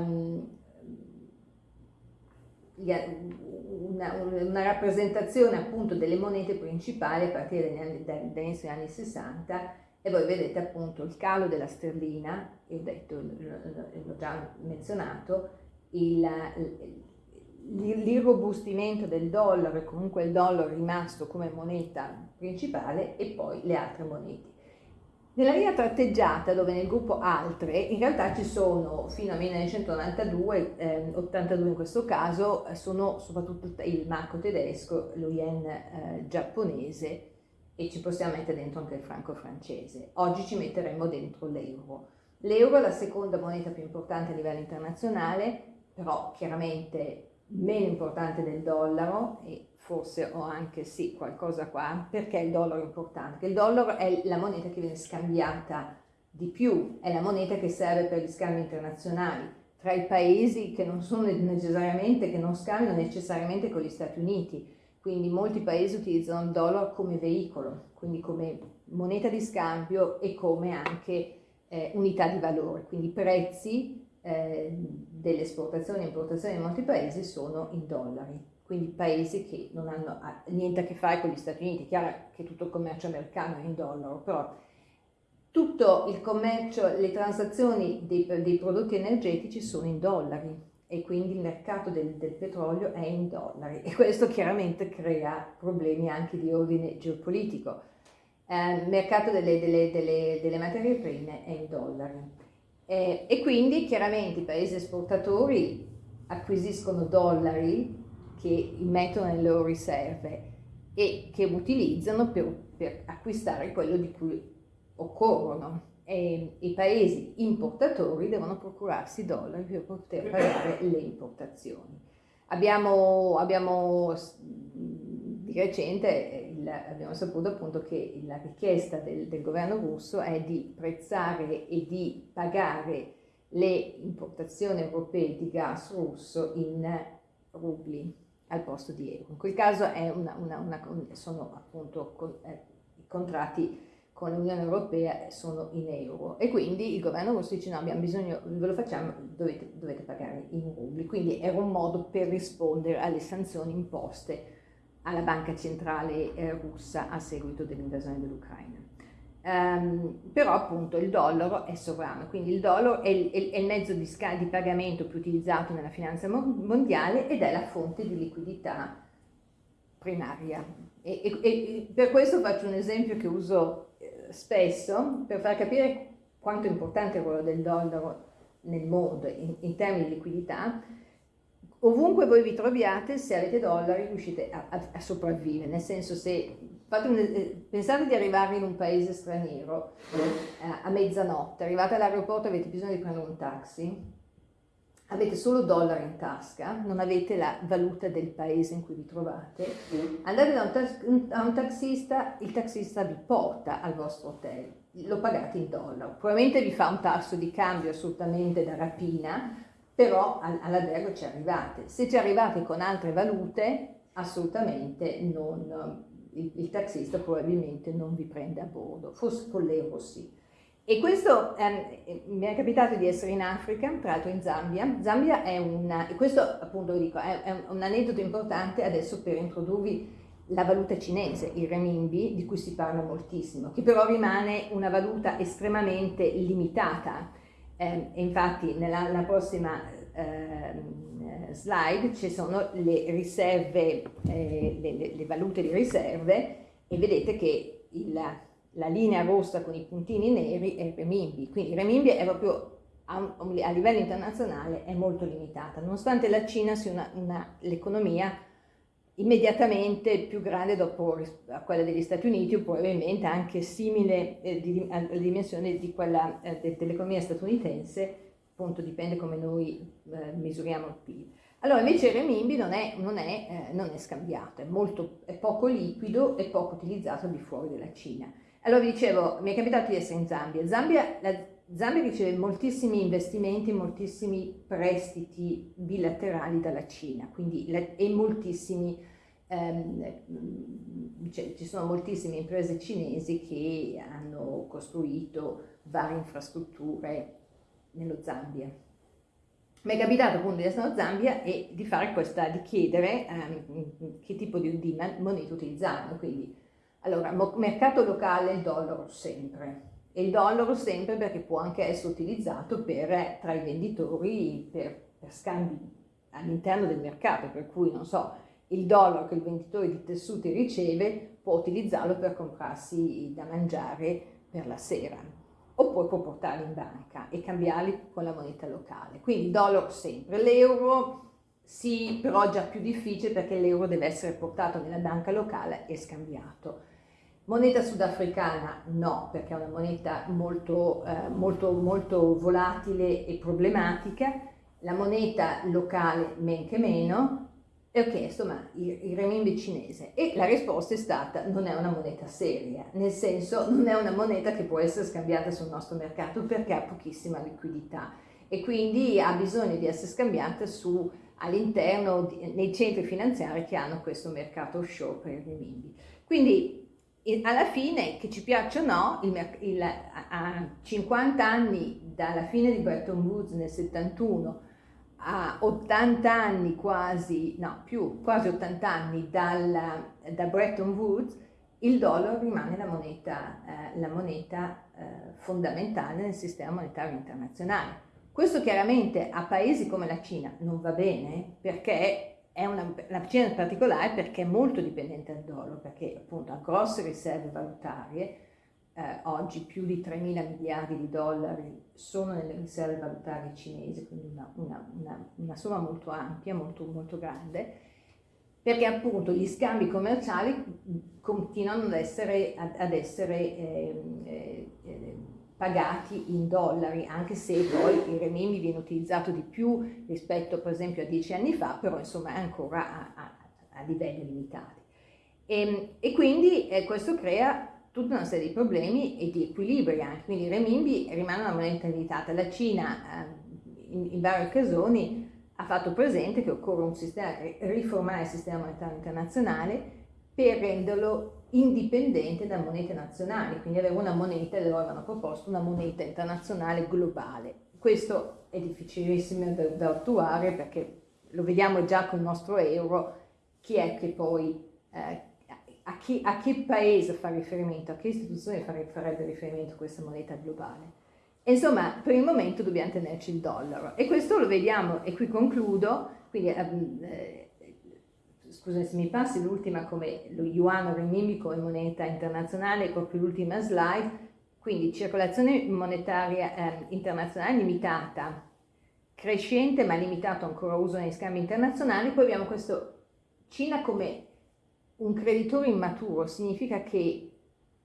una, una rappresentazione appunto delle monete principali a partire dagli dagli anni 60 e voi vedete appunto il calo della sterlina, l'ho già menzionato, il, l'irrobustimento del dollaro e comunque il dollaro rimasto come moneta principale e poi le altre monete. Nella linea tratteggiata, dove nel gruppo altre, in realtà ci sono fino a 1992, eh, 82 in questo caso, sono soprattutto il marco tedesco, lo yen eh, giapponese e ci possiamo mettere dentro anche il franco francese. Oggi ci metteremo dentro l'euro. L'euro è la seconda moneta più importante a livello internazionale, però chiaramente meno importante del dollaro e forse ho anche sì qualcosa qua, perché il dollaro è importante? Perché il dollaro è la moneta che viene scambiata di più, è la moneta che serve per gli scambi internazionali tra i paesi che non sono necessariamente, che non scambiano necessariamente con gli Stati Uniti. Quindi molti paesi utilizzano il dollaro come veicolo, quindi come moneta di scambio e come anche eh, unità di valore. Quindi prezzi eh, delle esportazioni e importazioni in molti paesi sono in dollari. Quindi paesi che non hanno niente a che fare con gli Stati Uniti. Chiaro che tutto il commercio americano è in dollaro, però tutto il commercio, le transazioni dei, dei, prodotti energetici sono in dollari e quindi il mercato del, del, petrolio è in dollari e questo chiaramente crea problemi anche di ordine geopolitico. Eh, il mercato delle, delle, delle, delle, materie prime è in dollari eh, e quindi chiaramente i paesi esportatori acquisiscono dollari che mettono nelle loro riserve e che utilizzano per, per acquistare quello di cui occorrono e i paesi importatori devono procurarsi dollari per poter pagare le importazioni. Abbiamo, abbiamo di recente il, abbiamo saputo appunto che la richiesta del, del governo russo è di prezzare e di pagare le importazioni europee di gas russo in rubli al posto di euro. In quel caso una, una, una, sono appunto con, eh, contratti con l'Unione Europea sono in euro e quindi il governo russo dice no abbiamo bisogno, ve lo facciamo, dovete, dovete pagare in rubli, quindi era un modo per rispondere alle sanzioni imposte alla banca centrale eh, russa a seguito dell'invasione dell'Ucraina. Um, però appunto il dollaro è sovrano, quindi il dollaro è il, è il mezzo di, di, pagamento più utilizzato nella finanza mondiale ed è la fonte di liquidità primaria. E, e, e per questo faccio un esempio che uso spesso per far capire quanto è importante il ruolo del dollaro nel mondo in, in, termini di liquidità, ovunque voi vi troviate, se avete dollari riuscite a, a, a sopravvivere, nel senso se un, eh, pensate di arrivare in un paese straniero eh, a mezzanotte, arrivate all'aeroporto e avete bisogno di prendere un taxi, avete solo dollari in tasca, non avete la valuta del paese in cui vi trovate, andate da un, ta un taxista, il taxista vi porta al vostro hotel, lo pagate in dollaro, probabilmente vi fa un tasso di cambio assolutamente da rapina, però all'albergo ci arrivate. Se ci arrivate con altre valute, assolutamente non, il, il taxista probabilmente non vi prende a bordo, forse con l'euro sì. E questo ehm, mi è capitato di essere in Africa, tra l'altro in Zambia. Zambia è una, e questo appunto dico, è, è un aneddoto importante adesso per introdurvi la valuta cinese, il renminbi, di cui si parla moltissimo, che però rimane una valuta estremamente limitata. Eh, infatti nella, prossima eh, slide ci sono le riserve, eh, le, le valute di riserve e vedete che il la linea rossa con i puntini neri è il renminbi, quindi il renminbi è proprio a, a, livello internazionale è molto limitata, nonostante la Cina sia l'economia immediatamente più grande dopo quella degli Stati Uniti o probabilmente anche simile eh, di, alle dimensioni di quella eh, de, dell'economia statunitense, appunto dipende come noi eh, misuriamo il PIL. Allora invece il renminbi non è, non è, eh, non è scambiato, è, molto, è poco liquido e poco utilizzato al di fuori della Cina. Allora vi dicevo, mi è capitato di essere in Zambia. Zambia, la Zambia riceve moltissimi investimenti, moltissimi prestiti bilaterali dalla Cina, quindi e moltissimi, ci sono moltissime imprese cinesi che hanno costruito varie infrastrutture nello Zambia. Mi è capitato appunto di essere in Zambia e di questa, di chiedere um, che tipo di, di moneta utilizzavano, quindi allora, mercato locale il dollaro sempre. E il dollaro sempre perché può anche essere utilizzato per, tra i venditori per, per scambi all'interno del mercato, per cui non so, il dollaro che il venditore di tessuti riceve può utilizzarlo per comprarsi da mangiare per la sera oppure può portarli in banca e cambiarli con la moneta locale. Quindi il dollaro sempre, l'euro sì, però già più difficile perché l'euro deve essere portato nella banca locale e scambiato. Moneta sudafricana no, perché è una moneta molto, eh, molto, molto volatile e problematica. La moneta locale men che meno, e ho chiesto ma il, il renminbi cinese e la risposta è stata non è una moneta seria, nel senso non è una moneta che può essere scambiata sul nostro mercato perché ha pochissima liquidità e quindi ha bisogno di essere scambiata all'interno nei centri finanziari che hanno questo mercato offshore per il renminbi. Quindi alla fine, che ci piaccia o no, il, il, a 50 anni dalla fine di Bretton Woods nel 71 a 80 anni quasi, no più, quasi 80 anni dal, da Bretton Woods, il dollaro rimane la moneta, eh, la moneta eh, fondamentale nel sistema monetario internazionale. Questo chiaramente a paesi come la Cina non va bene perché è una, la Cina in particolare perché è molto dipendente dal dollaro, perché appunto ha grosse riserve valutarie, eh, oggi più di 3 mila miliardi di dollari sono nelle riserve valutarie cinesi, quindi una, una, una, una somma molto ampia, molto, molto grande, perché appunto gli scambi commerciali continuano ad essere, ad, essere eh, eh, eh, pagati in dollari, anche se poi il renminbi viene utilizzato di più rispetto per esempio a dieci anni fa, però insomma è ancora a, a, a livelli limitati. E, ehm, e quindi eh, questo crea tutta una serie di problemi e di equilibri anche, quindi il renminbi rimane una moneta limitata. La Cina eh, in, in varie occasioni ha fatto presente che occorre un sistema, riformare il sistema monetario internazionale per renderlo indipendente da monete nazionali, quindi avere una moneta, loro avevano proposto una moneta internazionale globale. Questo è difficilissimo da, da attuare perché lo vediamo già con il nostro euro, chi è che poi eh, a, chi, a che paese fa riferimento, a che istituzione farebbe riferimento questa moneta globale. Insomma, per il momento dobbiamo tenerci il dollaro. E questo lo vediamo, e qui concludo, quindi ehm, eh, scusate se mi passi l'ultima come lo yuan o renminbi come moneta internazionale, proprio l'ultima slide, quindi circolazione monetaria eh, internazionale limitata, crescente ma limitato ancora uso negli scambi internazionali, poi abbiamo questo Cina come un creditore immaturo significa che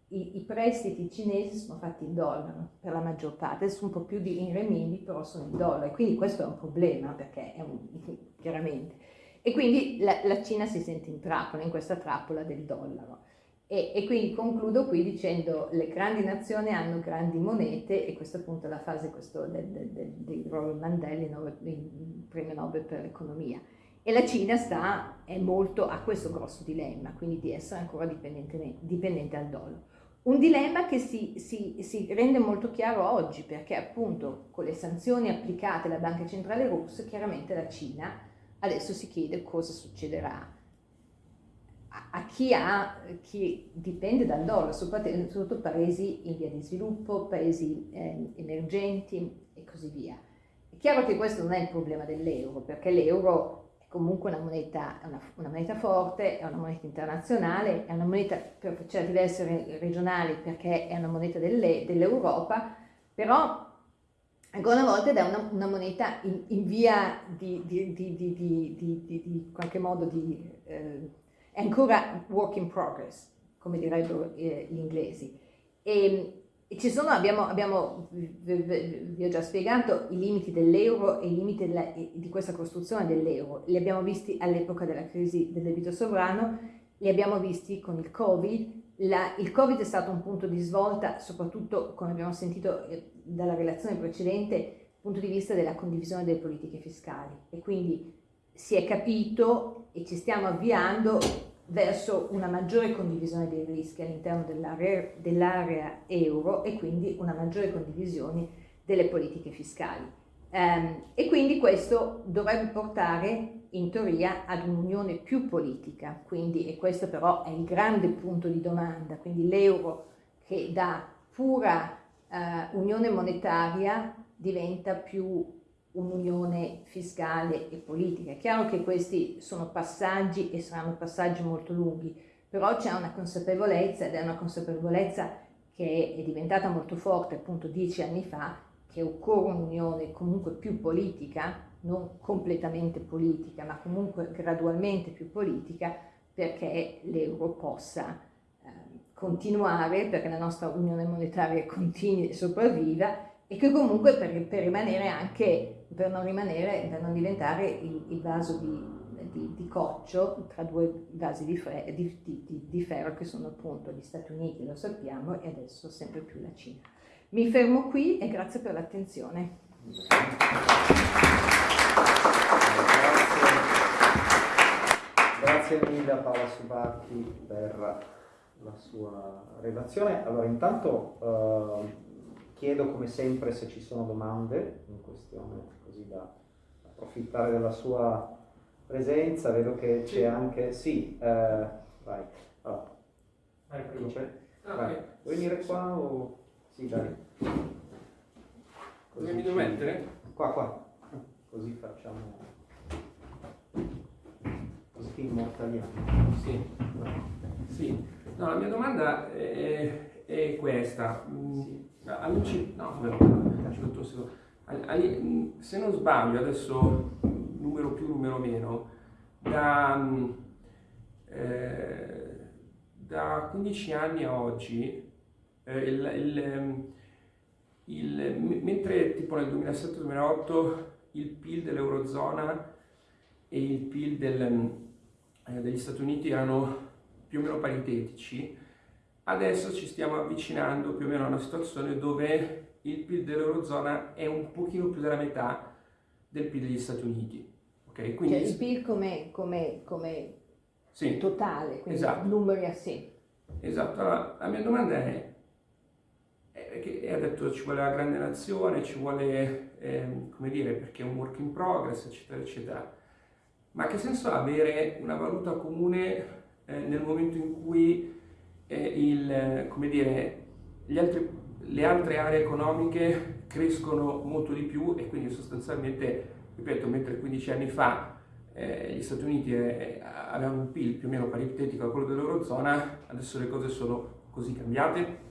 i, i, prestiti cinesi sono fatti in dollaro per la maggior parte, sono un po' più di in renminbi, però sono in dollaro, quindi questo è un problema perché è un, chiaramente. E quindi la, la, Cina si sente in trappola, in questa trappola del dollaro. E, e quindi concludo qui dicendo le grandi nazioni hanno grandi monete e questa appunto è la fase del, del, del, del Robert Mandela, il premio Nobel per l'economia. E la Cina sta, è molto, ha questo grosso dilemma, quindi di essere ancora dipendente, dipendente dal dollaro. Un dilemma che si, si, si, rende molto chiaro oggi, perché appunto con le sanzioni applicate alla Banca Centrale Russa, chiaramente la Cina adesso si chiede cosa succederà a, a chi, ha, chi dipende dal dollaro, soprattutto paesi in via di sviluppo, paesi eh, emergenti e così via. È chiaro che questo non è il problema dell'euro, perché l'euro comunque una moneta, una, una moneta forte, è una moneta internazionale, è una moneta per certi versi regionale perché è una moneta dell'Europa, però ancora una volta è una, una moneta in, in, via di, di, di, di, qualche modo di... Eh, è ancora work in progress, come direbbero eh, gli inglesi. E, sono, abbiamo, abbiamo, vi ho già spiegato i limiti dell'euro e i limiti della, di questa costruzione dell'euro. Li abbiamo visti all'epoca della crisi del debito sovrano, li abbiamo visti con il Covid. La, il Covid è stato un punto di svolta, soprattutto, come abbiamo sentito eh, dalla relazione precedente, punto di vista della condivisione delle politiche fiscali. E quindi si è capito e ci stiamo avviando verso una maggiore condivisione dei rischi all'interno dell'area, dell euro e quindi una maggiore condivisione delle politiche fiscali. Um, e quindi questo dovrebbe portare in teoria ad un'unione più politica, quindi, e questo però è il grande punto di domanda, quindi l'euro che da pura uh, unione monetaria diventa più un'unione fiscale e politica. È chiaro che questi sono passaggi e saranno passaggi molto lunghi, però c'è una consapevolezza ed è una consapevolezza che è diventata molto forte appunto dieci anni fa, che occorre un'unione comunque più politica, non completamente politica, ma comunque gradualmente più politica, perché l'euro possa eh, continuare perché la nostra unione monetaria continui e sopravviva e che comunque per, per, rimanere anche, per non rimanere, per non diventare il, il vaso di, di, di, coccio tra due vasi di, di, di, ferro che sono appunto gli Stati Uniti, lo sappiamo, e adesso sempre più la Cina. Mi fermo qui e grazie per l'attenzione. Grazie. mille a Paola Subacchi per la sua relazione. Allora, intanto eh, chiedo come sempre se ci sono domande in questione, così da approfittare della sua presenza. Vedo che c'è anche... Sì, eh, vai. Allora, vai, vai. Vuoi venire qua o... Sì, dai. Dove mi devo mettere? Qua, qua. Così facciamo... Così ti immortaliamo. Sì. Sì. No, la mia domanda è, è questa. Mm, sì. Amici, no, se non sbaglio, adesso numero più, numero meno, da, mm, eh, da 15 anni a oggi, eh, il, il, il, mentre tipo nel 2007-2008 il PIL dell'Eurozona e il PIL del, eh, degli Stati Uniti erano più o meno paritetici, adesso ci stiamo avvicinando più o meno a una situazione dove il PIL dell'Eurozona è un pochino più della metà del PIL degli Stati Uniti. Okay? Quindi, cioè il PIL come, come, come sì, totale, quindi esatto. numeri a sé. Esatto, allora, la mia domanda è, che ha detto ci vuole la grande nazione, ci vuole, eh, come dire, perché è un work in progress, eccetera, eccetera. Ma che senso ha avere una valuta comune eh, nel momento in cui il, dire, altri, le altre aree economiche crescono molto di più e quindi sostanzialmente, ripeto, mentre 15 anni fa eh, gli Stati Uniti eh, avevano un PIL più o meno paritetico a quello dell'Eurozona, adesso le cose sono così cambiate?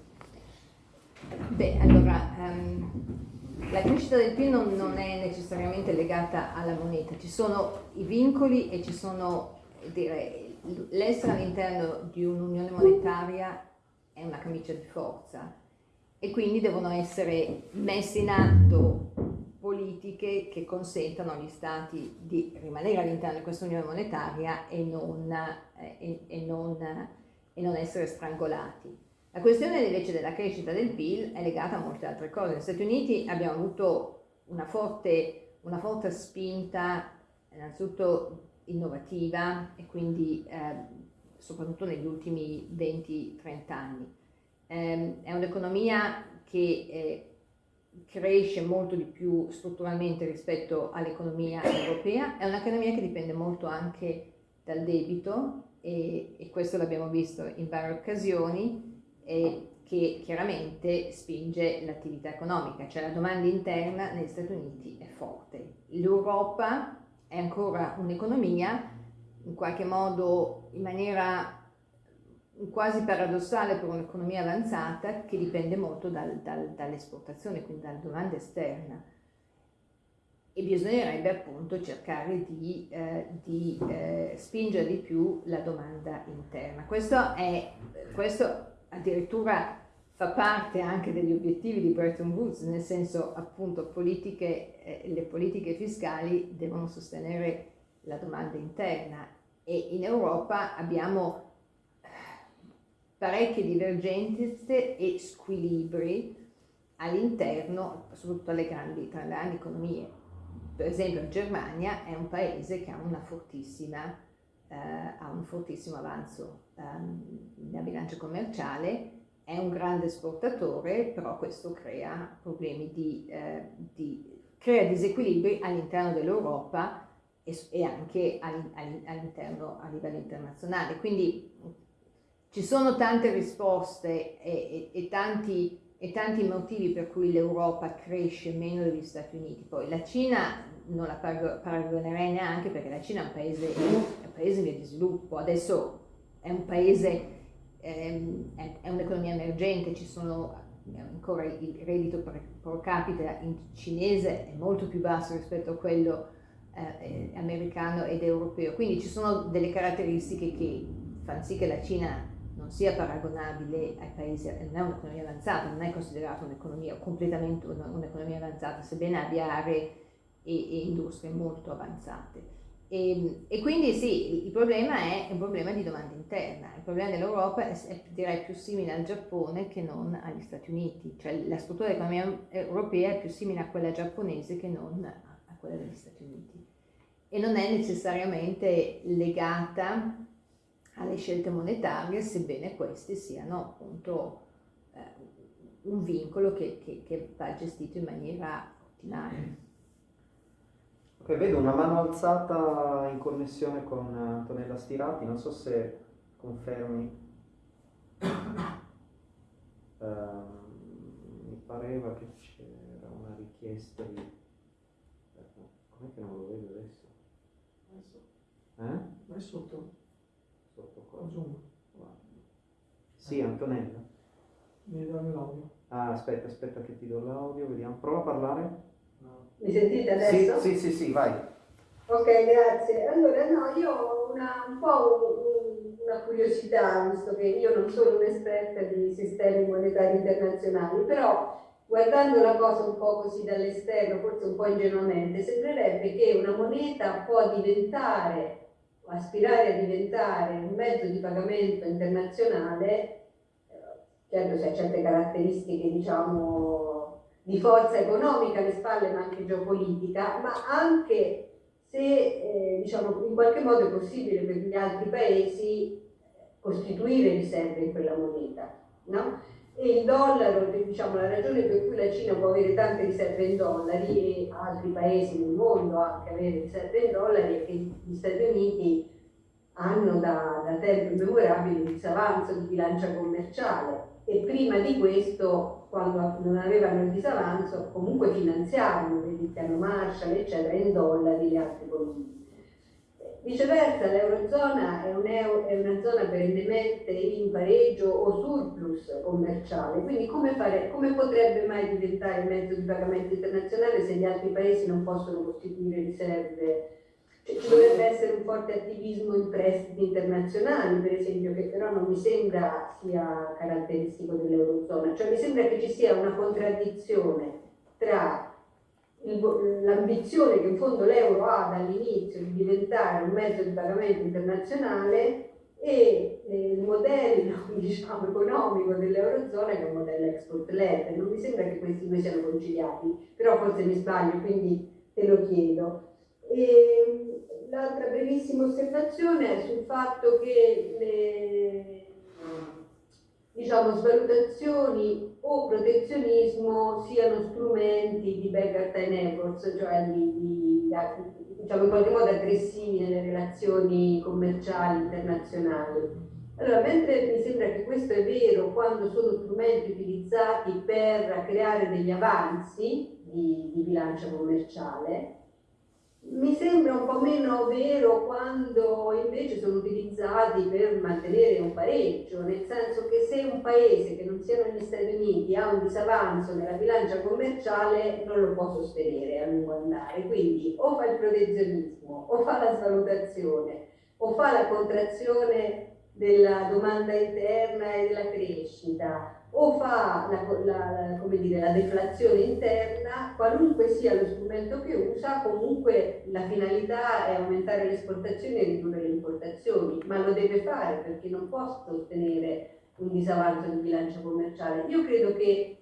Beh, allora, um, la crescita del PIL non, non, è necessariamente legata alla moneta, ci sono i vincoli e ci sono direi, l'essere all'interno di un'unione monetaria è una camicia di forza e quindi devono essere messe in atto politiche che consentano agli Stati di rimanere all'interno di questa unione monetaria e non, eh, e, e, non, e non, essere strangolati. La questione invece della crescita del PIL è legata a molte altre cose. Negli Stati Uniti abbiamo avuto una forte, una forte spinta innanzitutto innovativa e quindi eh, soprattutto negli ultimi 20-30 anni. Eh, è un'economia che eh, cresce molto di più strutturalmente rispetto all'economia europea, è un'economia che dipende molto anche dal debito e, e questo l'abbiamo visto in varie occasioni e che chiaramente spinge l'attività economica, cioè la domanda interna negli Stati Uniti è forte. L'Europa è ancora un'economia, in qualche modo in maniera quasi paradossale per un'economia avanzata che dipende molto dal, dal, dall'esportazione, quindi dalla domanda esterna. E bisognerebbe appunto cercare di, eh, di eh, spingere di più la domanda interna. Questo, è, questo addirittura fa parte anche degli obiettivi di Bretton Woods, nel senso appunto politiche, eh, le politiche fiscali devono sostenere la domanda interna e in Europa abbiamo eh, parecchie divergenze e squilibri all'interno, soprattutto alle grandi, tra le grandi economie. Per esempio la Germania è un paese che ha, eh, ha un fortissimo avanzo um, nella bilancia commerciale è un grande esportatore, però questo crea problemi di, eh, di crea disequilibri all'interno dell'Europa e, e, anche all'interno a livello internazionale. Quindi ci sono tante risposte e, e, e, tanti, e tanti motivi per cui l'Europa cresce meno degli Stati Uniti. Poi la Cina non la paragonerei neanche perché la Cina è un paese, è un paese in via di sviluppo, adesso è un paese ehm, è, è un'economia emergente, ci sono ancora il reddito pro capita in cinese è molto più basso rispetto a quello eh, americano ed europeo, quindi ci sono delle caratteristiche che fanno sì che la Cina non non sia paragonabile ai paesi, non è un'economia avanzata, non è considerata un'economia completamente un'economia avanzata, sebbene abbia aree e, e industrie molto avanzate. E, e, quindi sì, il problema è un problema di domanda interna, il problema dell'Europa è, è, direi più simile al Giappone che non agli Stati Uniti, cioè la struttura dell'economia europea è più simile a quella giapponese che non a quella degli Stati Uniti. E non è necessariamente legata alle scelte monetarie, sebbene queste siano appunto eh, un vincolo che, che, che va gestito in maniera ottimale. Ok, vedo una mano alzata in connessione con Antonella Stirati, non so se confermi. Uh, mi pareva che c'era una richiesta di... Com'è che non lo vedo adesso? Adesso. Eh? Vai sotto. Sotto qua. Zoom. Sì, Antonella. Mi dai l'audio. Ah, aspetta, aspetta che ti do l'audio, vediamo. Prova a parlare. Mi sentite adesso? Sì, sì, sì, sì, vai. Ok, grazie. Allora, no, io ho una, un po' un, una curiosità, visto che io non sono un'esperta di sistemi monetari internazionali, però guardando la cosa un po' così dall'esterno, forse un po' ingenuamente, sembrerebbe che una moneta può diventare, o aspirare a diventare un mezzo di pagamento internazionale, certo se ha certe caratteristiche, diciamo, di forza economica alle spalle ma anche geopolitica, ma anche se eh, diciamo, in qualche modo è possibile per gli altri paesi eh, costituire riserve in quella moneta. No? E il dollaro, diciamo, la ragione per cui la Cina può avere tante riserve in dollari e altri paesi nel mondo anche avere riserve in dollari è che gli Stati Uniti hanno da, da tempo immemorabile un disavanzo di bilancia commerciale e prima di questo, quando non avevano il disavanzo, comunque finanziavano, il piano Marshall, eccetera, in dollari le altre politiche. Viceversa, l'Eurozona è, un è, una zona perennemente in pareggio o surplus commerciale, quindi come, fare, come potrebbe mai diventare mezzo di pagamento internazionale se gli altri paesi non possono costituire riserve ci dovrebbe essere un forte attivismo in prestiti internazionali, per esempio, che però non mi sembra sia caratteristico dell'Eurozona, cioè mi sembra che ci sia una contraddizione tra l'ambizione che in fondo l'euro ha dall'inizio di diventare un mezzo di pagamento internazionale e eh, il modello diciamo, economico dell'Eurozona che è un modello export-led. Non mi sembra che questi due siano conciliati, però forse mi sbaglio, quindi te lo chiedo. E l'altra brevissima osservazione è sul fatto che le diciamo, svalutazioni o protezionismo siano strumenti di time efforts, cioè di, di, diciamo, in qualche modo aggressivi nelle relazioni commerciali internazionali. Allora, mentre mi sembra che questo è vero quando sono strumenti utilizzati per creare degli avanzi di, di bilancia commerciale, mi sembra un po' meno vero quando invece sono utilizzati per mantenere un pareggio, nel senso che se un paese che non siano gli Stati Uniti ha un disavanzo nella bilancia commerciale non lo può sostenere a lungo andare, quindi o fa il protezionismo, o fa la svalutazione, o fa la contrazione della domanda interna e della crescita, o fa la, la, dire, la, deflazione interna, qualunque sia lo strumento che usa, comunque la finalità è aumentare le esportazioni e ridurre le importazioni, ma lo deve fare perché non può sostenere un disavanzo di bilancio commerciale. Io credo che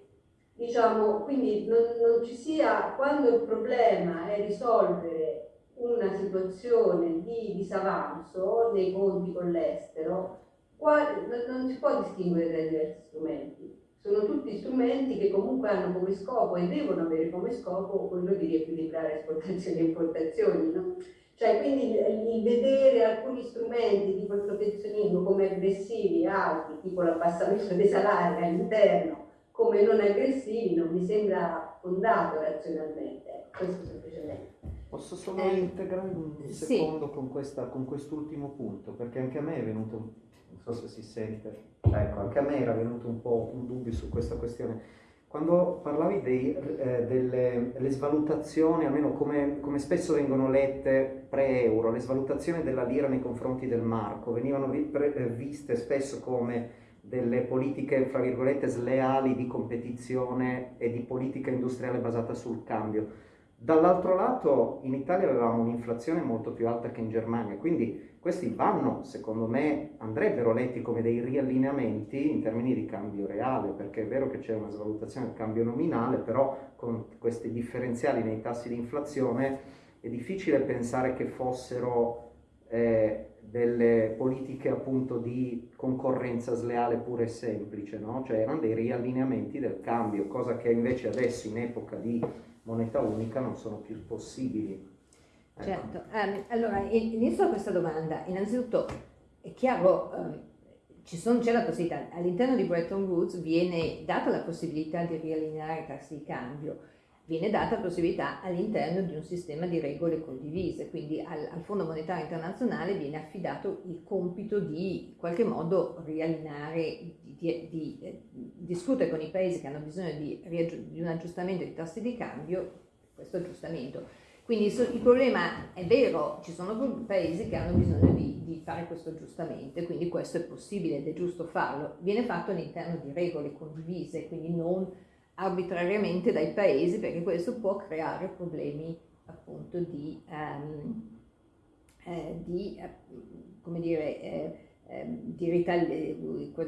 diciamo, quindi non, non ci sia, quando il problema è risolvere una situazione di disavanzo nei conti con l'estero, non si può distinguere tra i diversi strumenti. Sono tutti strumenti che comunque hanno come scopo e devono avere come scopo quello di riequilibrare esportazioni e importazioni. No? Cioè, quindi il, vedere alcuni strumenti il protezionismo come aggressivi e altri, tipo l'abbassamento dei salari all'interno, come non aggressivi, non mi sembra fondato razionalmente. Questo semplicemente. Posso solo eh, integrare un secondo sì. con, questa, con quest'ultimo punto, perché anche a me è venuto non so se si sente, ecco, anche a me era venuto un po' un dubbio su questa questione. quando parlavi dei, eh, delle svalutazioni, almeno come, come, spesso vengono lette pre-euro, le svalutazioni della lira nei confronti del marco venivano vi, pre, eh, viste spesso come delle politiche, fra virgolette, sleali di competizione e di politica industriale basata sul cambio. Dall'altro lato in Italia avevamo un'inflazione molto più alta che in Germania, quindi questi vanno, secondo me, andrebbero letti come dei riallineamenti in termini di cambio reale, perché è vero che c'è una svalutazione del cambio nominale, però con questi differenziali nei tassi di inflazione è difficile pensare che fossero eh, delle politiche appunto di concorrenza sleale pura e semplice, no? cioè erano dei riallineamenti del cambio, cosa che invece adesso in epoca di moneta unica non sono più possibili. Ecco. Certo, um, allora inizio a questa domanda. Innanzitutto è chiaro, um, c'è la possibilità, all'interno di Bretton Woods viene data la possibilità di riallineare i tassi di cambio, viene data la possibilità all'interno di un sistema di regole condivise, quindi al, al, Fondo Monetario Internazionale viene affidato il compito di in qualche modo riallineare, di, di, di eh, discutere con i paesi che hanno bisogno di, di un aggiustamento dei tassi di cambio, questo aggiustamento. Quindi il problema è vero, ci sono paesi che hanno bisogno di, di, fare questo aggiustamento, quindi questo è possibile ed è giusto farlo. Viene fatto all'interno di regole condivise, quindi non arbitrariamente dai paesi perché questo può creare problemi appunto di, um, eh, di eh, come dire, eh, ehm, di, ritali-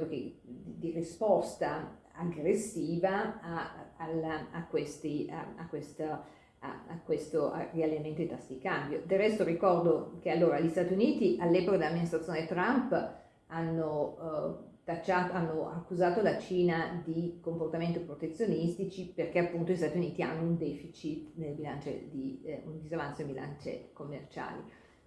che, di, risposta aggressiva a, a, a, questi, a, questa, a, questo riallineamento dei tassi di cambio. Del resto ricordo che allora gli Stati Uniti all'epoca dell'amministrazione Trump hanno uh, tacciato, hanno accusato la Cina di comportamenti protezionistici perché appunto gli Stati Uniti hanno un deficit nel bilancio di, eh, un disavanzo nei bilanci commerciali.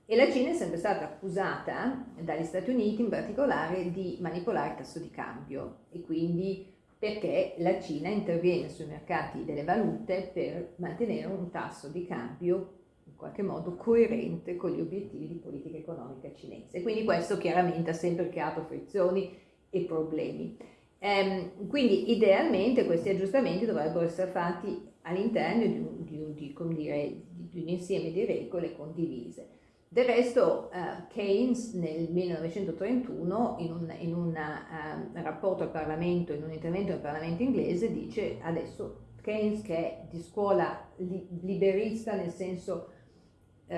E la Cina è sempre stata accusata dagli Stati Uniti in particolare di manipolare il tasso di cambio e quindi perché la Cina interviene sui mercati delle valute per mantenere un tasso di cambio in qualche modo coerente con gli obiettivi di politica economica cinese. Quindi questo chiaramente ha sempre creato frizioni e problemi. Ehm, quindi idealmente questi aggiustamenti dovrebbero essere fatti all'interno di un, di, di, di un, insieme di regole condivise. Del resto uh, Keynes nel 1931 in un, in un uh, rapporto al Parlamento, in un intervento al Parlamento inglese dice adesso Keynes che è di scuola li, liberista nel senso uh,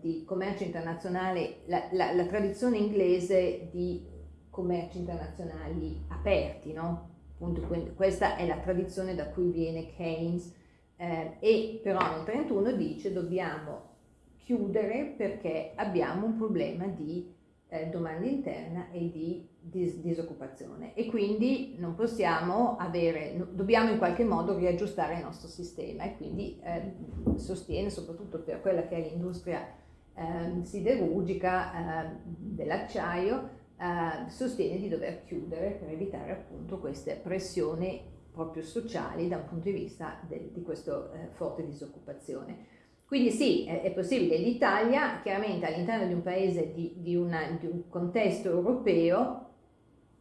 di commercio internazionale, la, la, la tradizione inglese di commerci internazionali aperti, no? Appunto, questa è la tradizione da cui viene Keynes eh, e però nel 1931 dice dobbiamo chiudere perché abbiamo un problema di eh, domanda interna e di dis- disoccupazione e quindi non possiamo avere, no, dobbiamo in qualche modo riaggiustare il nostro sistema e quindi eh, sostiene soprattutto per quella che è l'industria ehm, siderurgica ehm, dell'acciaio eh, sostiene di dover chiudere per evitare appunto queste pressioni proprio sociali da un punto di vista de, di questa eh, forte disoccupazione. Quindi sì, è, possibile. L'Italia, chiaramente all'interno di un paese, di, di, una, di un contesto europeo,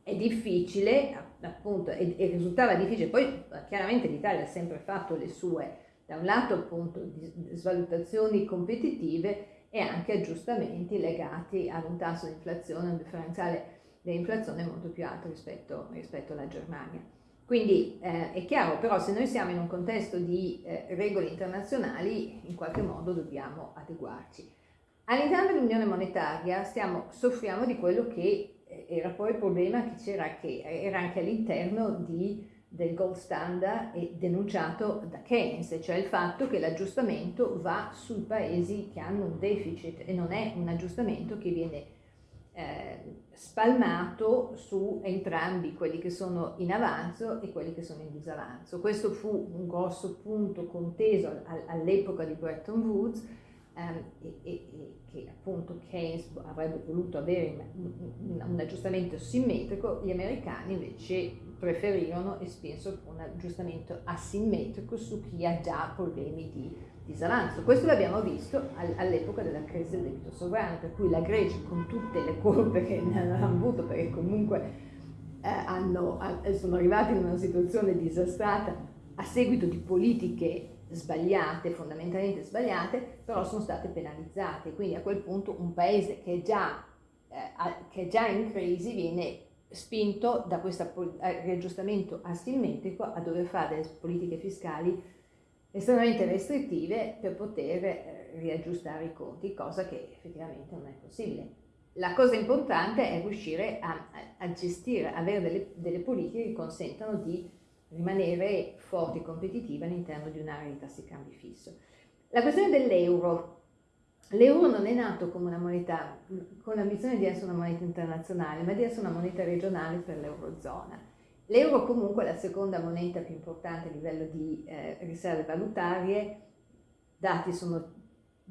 è difficile, appunto, e, e, risultava difficile. Poi chiaramente l'Italia ha sempre fatto le sue, da un lato appunto, di svalutazioni competitive e anche aggiustamenti legati ad un tasso di inflazione, un differenziale dell'inflazione molto più alto rispetto, rispetto alla Germania. Quindi eh, è chiaro, però se noi siamo in un contesto di eh, regole internazionali, in qualche modo dobbiamo adeguarci. All'interno dell'Unione Monetaria stiamo, soffriamo di quello che eh, era poi il problema che c'era, che era anche all'interno di del gold standard è denunciato da Keynes, cioè il fatto che l'aggiustamento va sui paesi che hanno un deficit e non è un aggiustamento che viene eh, spalmato su entrambi quelli che sono in avanzo e quelli che sono in disavanzo. Questo fu un grosso punto conteso all'epoca di Bretton Woods ehm, e, e, e, che appunto Keynes avrebbe voluto avere un, un aggiustamento simmetrico, gli americani invece preferirono e spesso un aggiustamento asimmetrico su chi ha già problemi di disavanzo. Questo l'abbiamo visto all'epoca della crisi del debito sovrano, per cui la Grecia con tutte le colpe che ne hanno avuto, perché comunque eh, hanno, sono arrivati in una situazione disastrata a seguito di politiche sbagliate, fondamentalmente sbagliate, però sono state penalizzate. Quindi a quel punto un paese che è già, eh, che è già in crisi viene spinto da questo eh, riaggiustamento asimmetrico a dover fare delle politiche fiscali estremamente restrittive per poter eh, riaggiustare i conti, cosa che effettivamente non è possibile. La cosa importante è riuscire a, a gestire, avere delle, delle, politiche che consentano di rimanere forti e competitive all'interno di un'area di tassi cambi fisso. La questione dell'euro. L'euro non è nato come una moneta, con l'ambizione di essere una moneta internazionale, ma di essere una moneta regionale per l'eurozona. L'euro comunque è la seconda moneta più importante a livello di eh, riserve valutarie, dati sono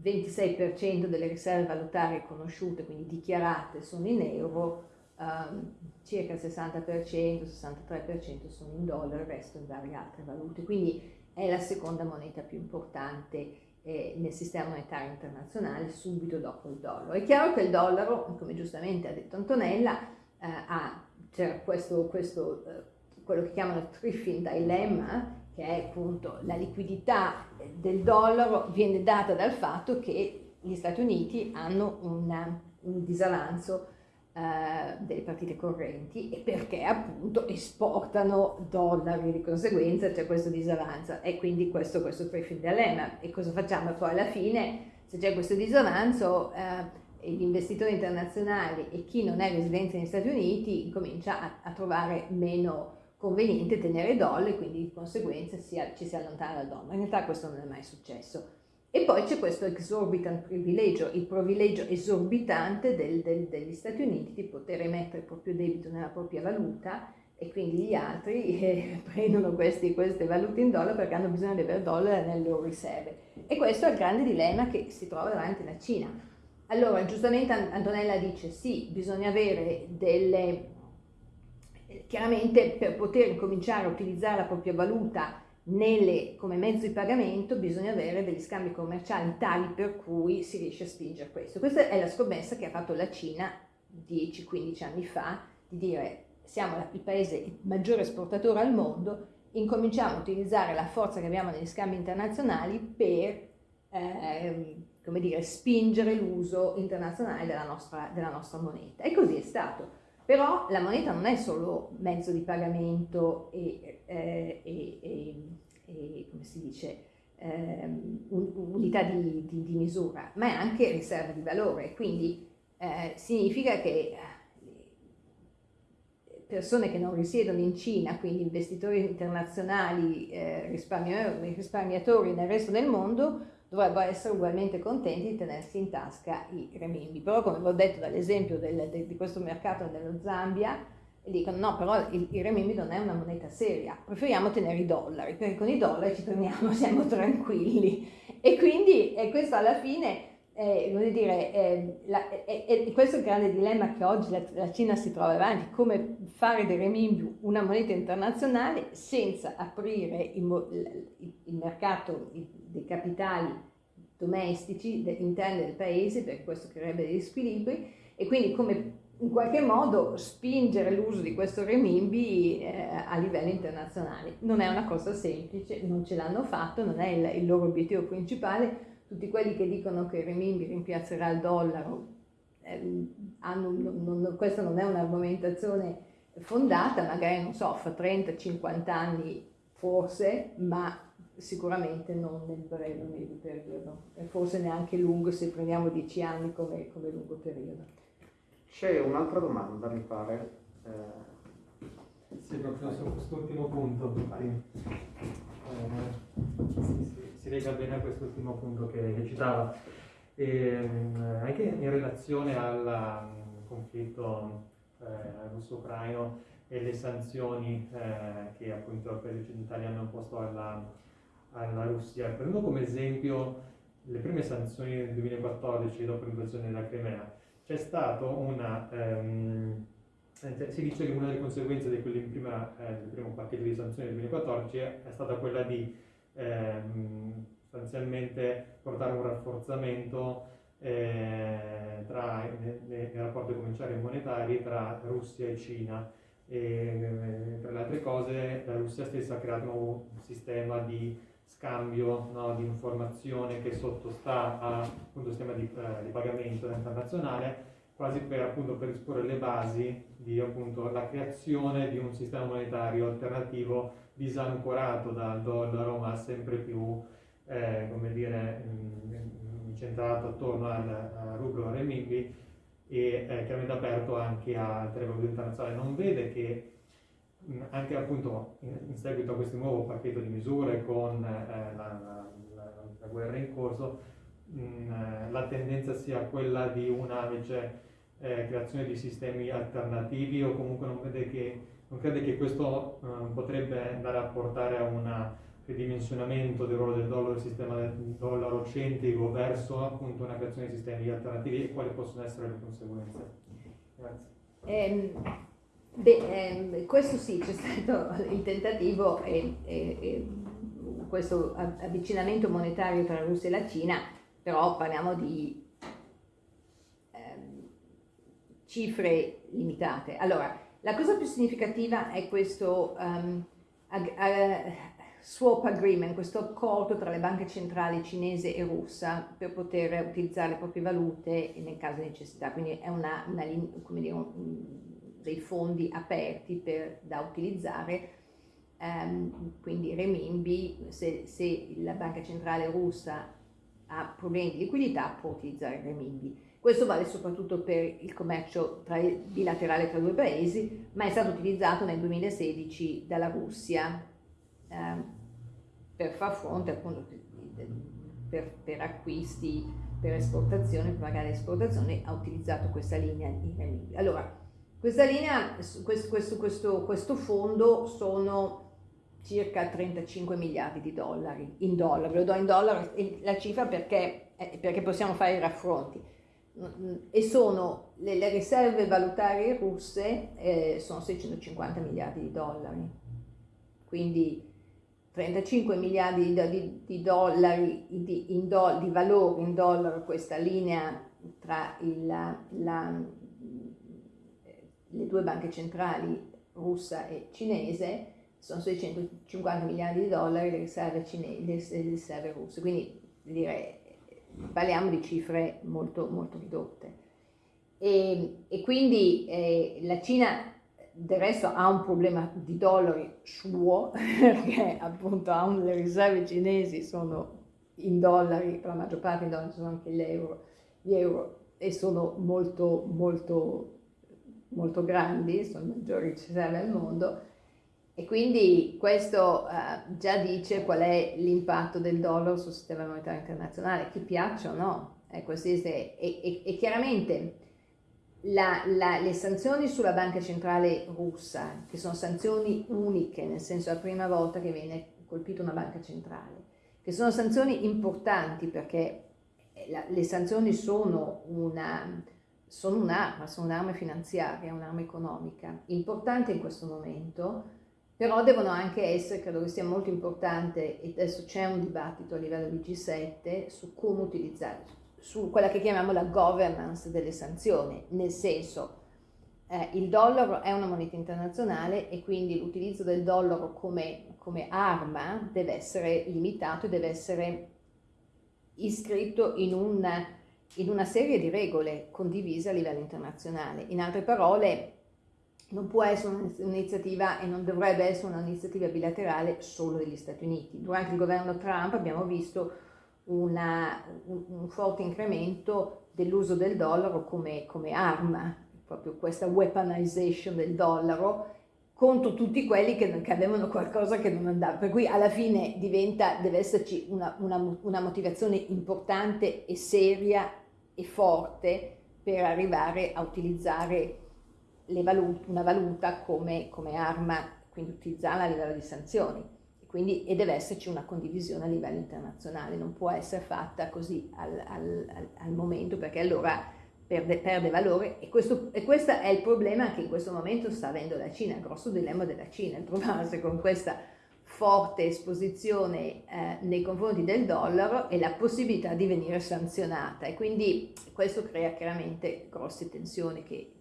26% delle riserve valutarie conosciute, quindi dichiarate, sono in euro, um, circa il 60%, 63% sono in dollaro, il resto in varie altre valute, quindi è la seconda moneta più importante nel sistema monetario internazionale subito dopo il dollaro. È chiaro che il dollaro, come giustamente ha detto Antonella, eh, ha c'era questo, questo eh, quello che chiamano Triffin Dilemma, che è appunto la liquidità del dollaro viene data dal fatto che gli Stati Uniti hanno una, un disavanzo delle partite correnti e perché appunto esportano dollari, di conseguenza c'è questo disavanzo e quindi questo, questo Triffin Dilemma. E cosa facciamo poi alla fine? Se c'è questo disavanzo, eh, gli investitori internazionali e chi non è residente negli Stati Uniti comincia a, a trovare meno conveniente tenere dollari, quindi di conseguenza si, ci si allontana dal dollaro. In realtà questo non è mai successo. E poi c'è questo exorbitant privilegio, il privilegio esorbitante del, del, degli Stati Uniti di poter emettere il proprio debito nella propria valuta e quindi gli altri eh, prendono questi, queste valute in dollaro perché hanno bisogno di avere dollari nelle loro riserve. E questo è il grande dilemma che si trova davanti la Cina allora, giustamente Antonella dice sì, bisogna avere delle... Chiaramente per poter cominciare a utilizzare la propria valuta nelle, come mezzo di pagamento bisogna avere degli scambi commerciali tali per cui si riesce a spingere questo. Questa è la scommessa che ha fatto la Cina 10-15 anni fa, di dire siamo il paese maggiore esportatore al mondo, incominciamo a utilizzare la forza che abbiamo negli scambi internazionali per eh, come dire, spingere l'uso internazionale della nostra, della nostra moneta. E così è stato. Però la moneta non è solo mezzo di pagamento e, eh, e, e, e come si dice, eh, unità di, di, di, misura, ma è anche riserva di valore. Quindi eh, significa che persone che non risiedono in Cina, quindi investitori internazionali, eh, risparmiatori, risparmiatori nel resto del mondo, dovrebbero essere ugualmente contenti di tenersi in tasca i renminbi. Però come vi ho detto dall'esempio di questo mercato dello Zambia, dicono no, però il, il renminbi non è una moneta seria, preferiamo tenere i dollari, perché con i dollari ci torniamo, siamo tranquilli. E quindi e questo alla fine, eh, voglio dire, eh, la, eh, eh, questo è il grande dilemma che oggi la, la, Cina si trova avanti, come fare del renminbi una moneta internazionale senza aprire il, il, il mercato, dei capitali domestici interni del paese, perché questo creerebbe degli squilibri, e quindi come in qualche modo spingere l'uso di questo renminbi eh, a livello internazionale. Non è una cosa semplice, non ce l'hanno fatto, non è il, il loro obiettivo principale. Tutti quelli che dicono che il renminbi rimpiazzerà il dollaro, eh, hanno, non, non, questa non è un'argomentazione fondata, magari non so, fra 30-50 anni forse, ma sicuramente non nel breve medio periodo, e forse neanche lungo se prendiamo dieci anni come, come lungo periodo. C'è un'altra domanda, mi pare. Eh... Sì, proprio su quest'ultimo punto. Eh, si, si, lega bene a quest'ultimo punto che, che citava. E, ehm, anche in relazione al um, conflitto eh, russo-ucraino e le sanzioni eh, che appunto i paesi occidentali hanno imposto alla, alla Russia. Prendo come esempio le prime sanzioni del 2014 dopo l'invasione della Crimea. C'è stato una... Um, si dice che una delle conseguenze di prima, eh, del primo pacchetto di sanzioni del 2014 è stata quella di ehm, sostanzialmente portare un rafforzamento eh, tra, nei, nei rapporti commerciali e monetari tra Russia e Cina. E tra le altre cose la Russia stessa ha creato un sistema di scambio no, di informazione che sottostà a un sistema di, eh, di, pagamento internazionale quasi per, appunto, per esporre le basi di appunto, la creazione di un sistema monetario alternativo disancorato dal dollaro ma sempre più eh, come dire, incentrato attorno al, al rublo renminbi e eh, chiaramente aperto anche a altre valute internazionali. Non vede che mh, anche appunto in, seguito a questo nuovo pacchetto di misure con eh, la, la, la, guerra in corso, mh, eh, la tendenza sia quella di una invece eh, creazione di sistemi alternativi o comunque non, vede che, non crede che questo eh, potrebbe andare a portare a un ridimensionamento del ruolo del dollaro, del sistema del dollaro centrico verso appunto una creazione di sistemi alternativi e quali possono essere le conseguenze. Grazie. Eh, beh, eh, questo sì, c'è stato il tentativo e, e, e questo avvicinamento monetario tra la Russia e la Cina, però parliamo di cifre limitate. Allora, la cosa più significativa è questo um, ag- ag- swap agreement, questo accordo tra le banche centrali cinese e russa per poter utilizzare le proprie valute nel caso di necessità. Quindi è una, una, dire, un, dei fondi aperti per, da utilizzare. Um, quindi renminbi, se, se la banca centrale russa ha problemi di liquidità può utilizzare il renminbi. Questo vale soprattutto per il commercio tra, bilaterale tra due paesi, ma è stato utilizzato nel 2016 dalla Russia eh, per far fronte appunto per, per, acquisti, per esportazione, per pagare esportazione, ha utilizzato questa linea in renminbi. Allora, questa linea, questo, questo, questo, fondo sono circa 35 miliardi di dollari in dollari, lo do in dollari la cifra perché, perché possiamo fare i raffronti. E sono le, le riserve valutarie russe eh, sono 650 miliardi di dollari. Quindi 35 miliardi di, di, di dollari di, do, di, valore in dollaro questa linea tra il, la, le due banche centrali russa e cinese sono 650 miliardi di dollari le riserve, cinesi, le riserve russe quindi direi parliamo di cifre molto, molto ridotte. E, e quindi eh, la Cina del resto ha un problema di dollari suo, perché appunto ha un, le riserve cinesi sono in dollari, per la maggior parte in dollari sono anche euro, gli euro e sono molto, molto, molto grandi, sono le maggiori riserve al mondo, e quindi questo uh, già dice qual è l'impatto del dollaro sul sistema monetario internazionale, che piaccia o no. Sì. E, e, e, chiaramente la, la, le sanzioni sulla banca centrale russa, che sono sanzioni uniche, nel senso è la prima volta che viene colpita una banca centrale, che sono sanzioni importanti perché la, le sanzioni sono una, sono un'arma, sono un'arma finanziaria, un'arma economica, importante in questo momento però devono anche essere, credo che sia molto importante, e adesso c'è un dibattito a livello di G7 su come utilizzare, su quella che chiamiamo la governance delle sanzioni, nel senso eh, il dollaro è una moneta internazionale e quindi l'utilizzo del dollaro come, come arma deve essere limitato e deve essere iscritto in una, in una serie di regole condivise a livello internazionale. In altre parole, non può essere un'iniziativa e non dovrebbe essere un'iniziativa bilaterale solo degli Stati Uniti. Durante il governo Trump abbiamo visto una, un, forte incremento dell'uso del dollaro come, come, arma, proprio questa weaponization del dollaro contro tutti quelli che, che, avevano qualcosa che non andava. Per cui alla fine diventa, deve esserci una, una, una motivazione importante e seria e forte per arrivare a utilizzare valut una valuta come, come, arma, quindi utilizzarla a livello di sanzioni. Quindi, e deve esserci una condivisione a livello internazionale, non può essere fatta così al, al, al momento perché allora perde, perde valore e questo, e questo, è il problema che in questo momento sta avendo la Cina, il grosso dilemma della Cina, il trovarsi con questa forte esposizione eh, nei confronti del dollaro e la possibilità di venire sanzionata e quindi questo crea chiaramente grosse tensioni che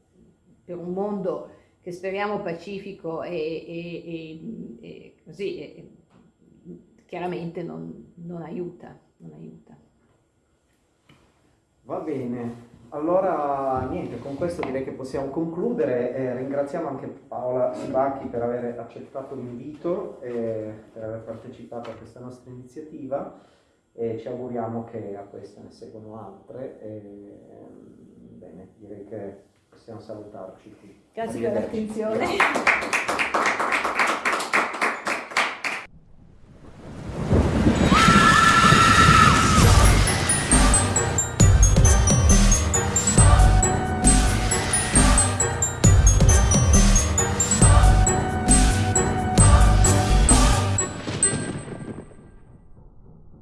per un mondo che speriamo pacifico e, e, e, e così chiaramente non, non, aiuta, non aiuta. Va bene, allora niente, con questo direi che possiamo concludere. Eh, ringraziamo anche Paola Sibacchi per aver accettato l'invito e per aver partecipato a questa nostra iniziativa e ci auguriamo che a queste ne seguano altre. E, bene, direi che possiamo salutarci qui. Grazie per l'attenzione.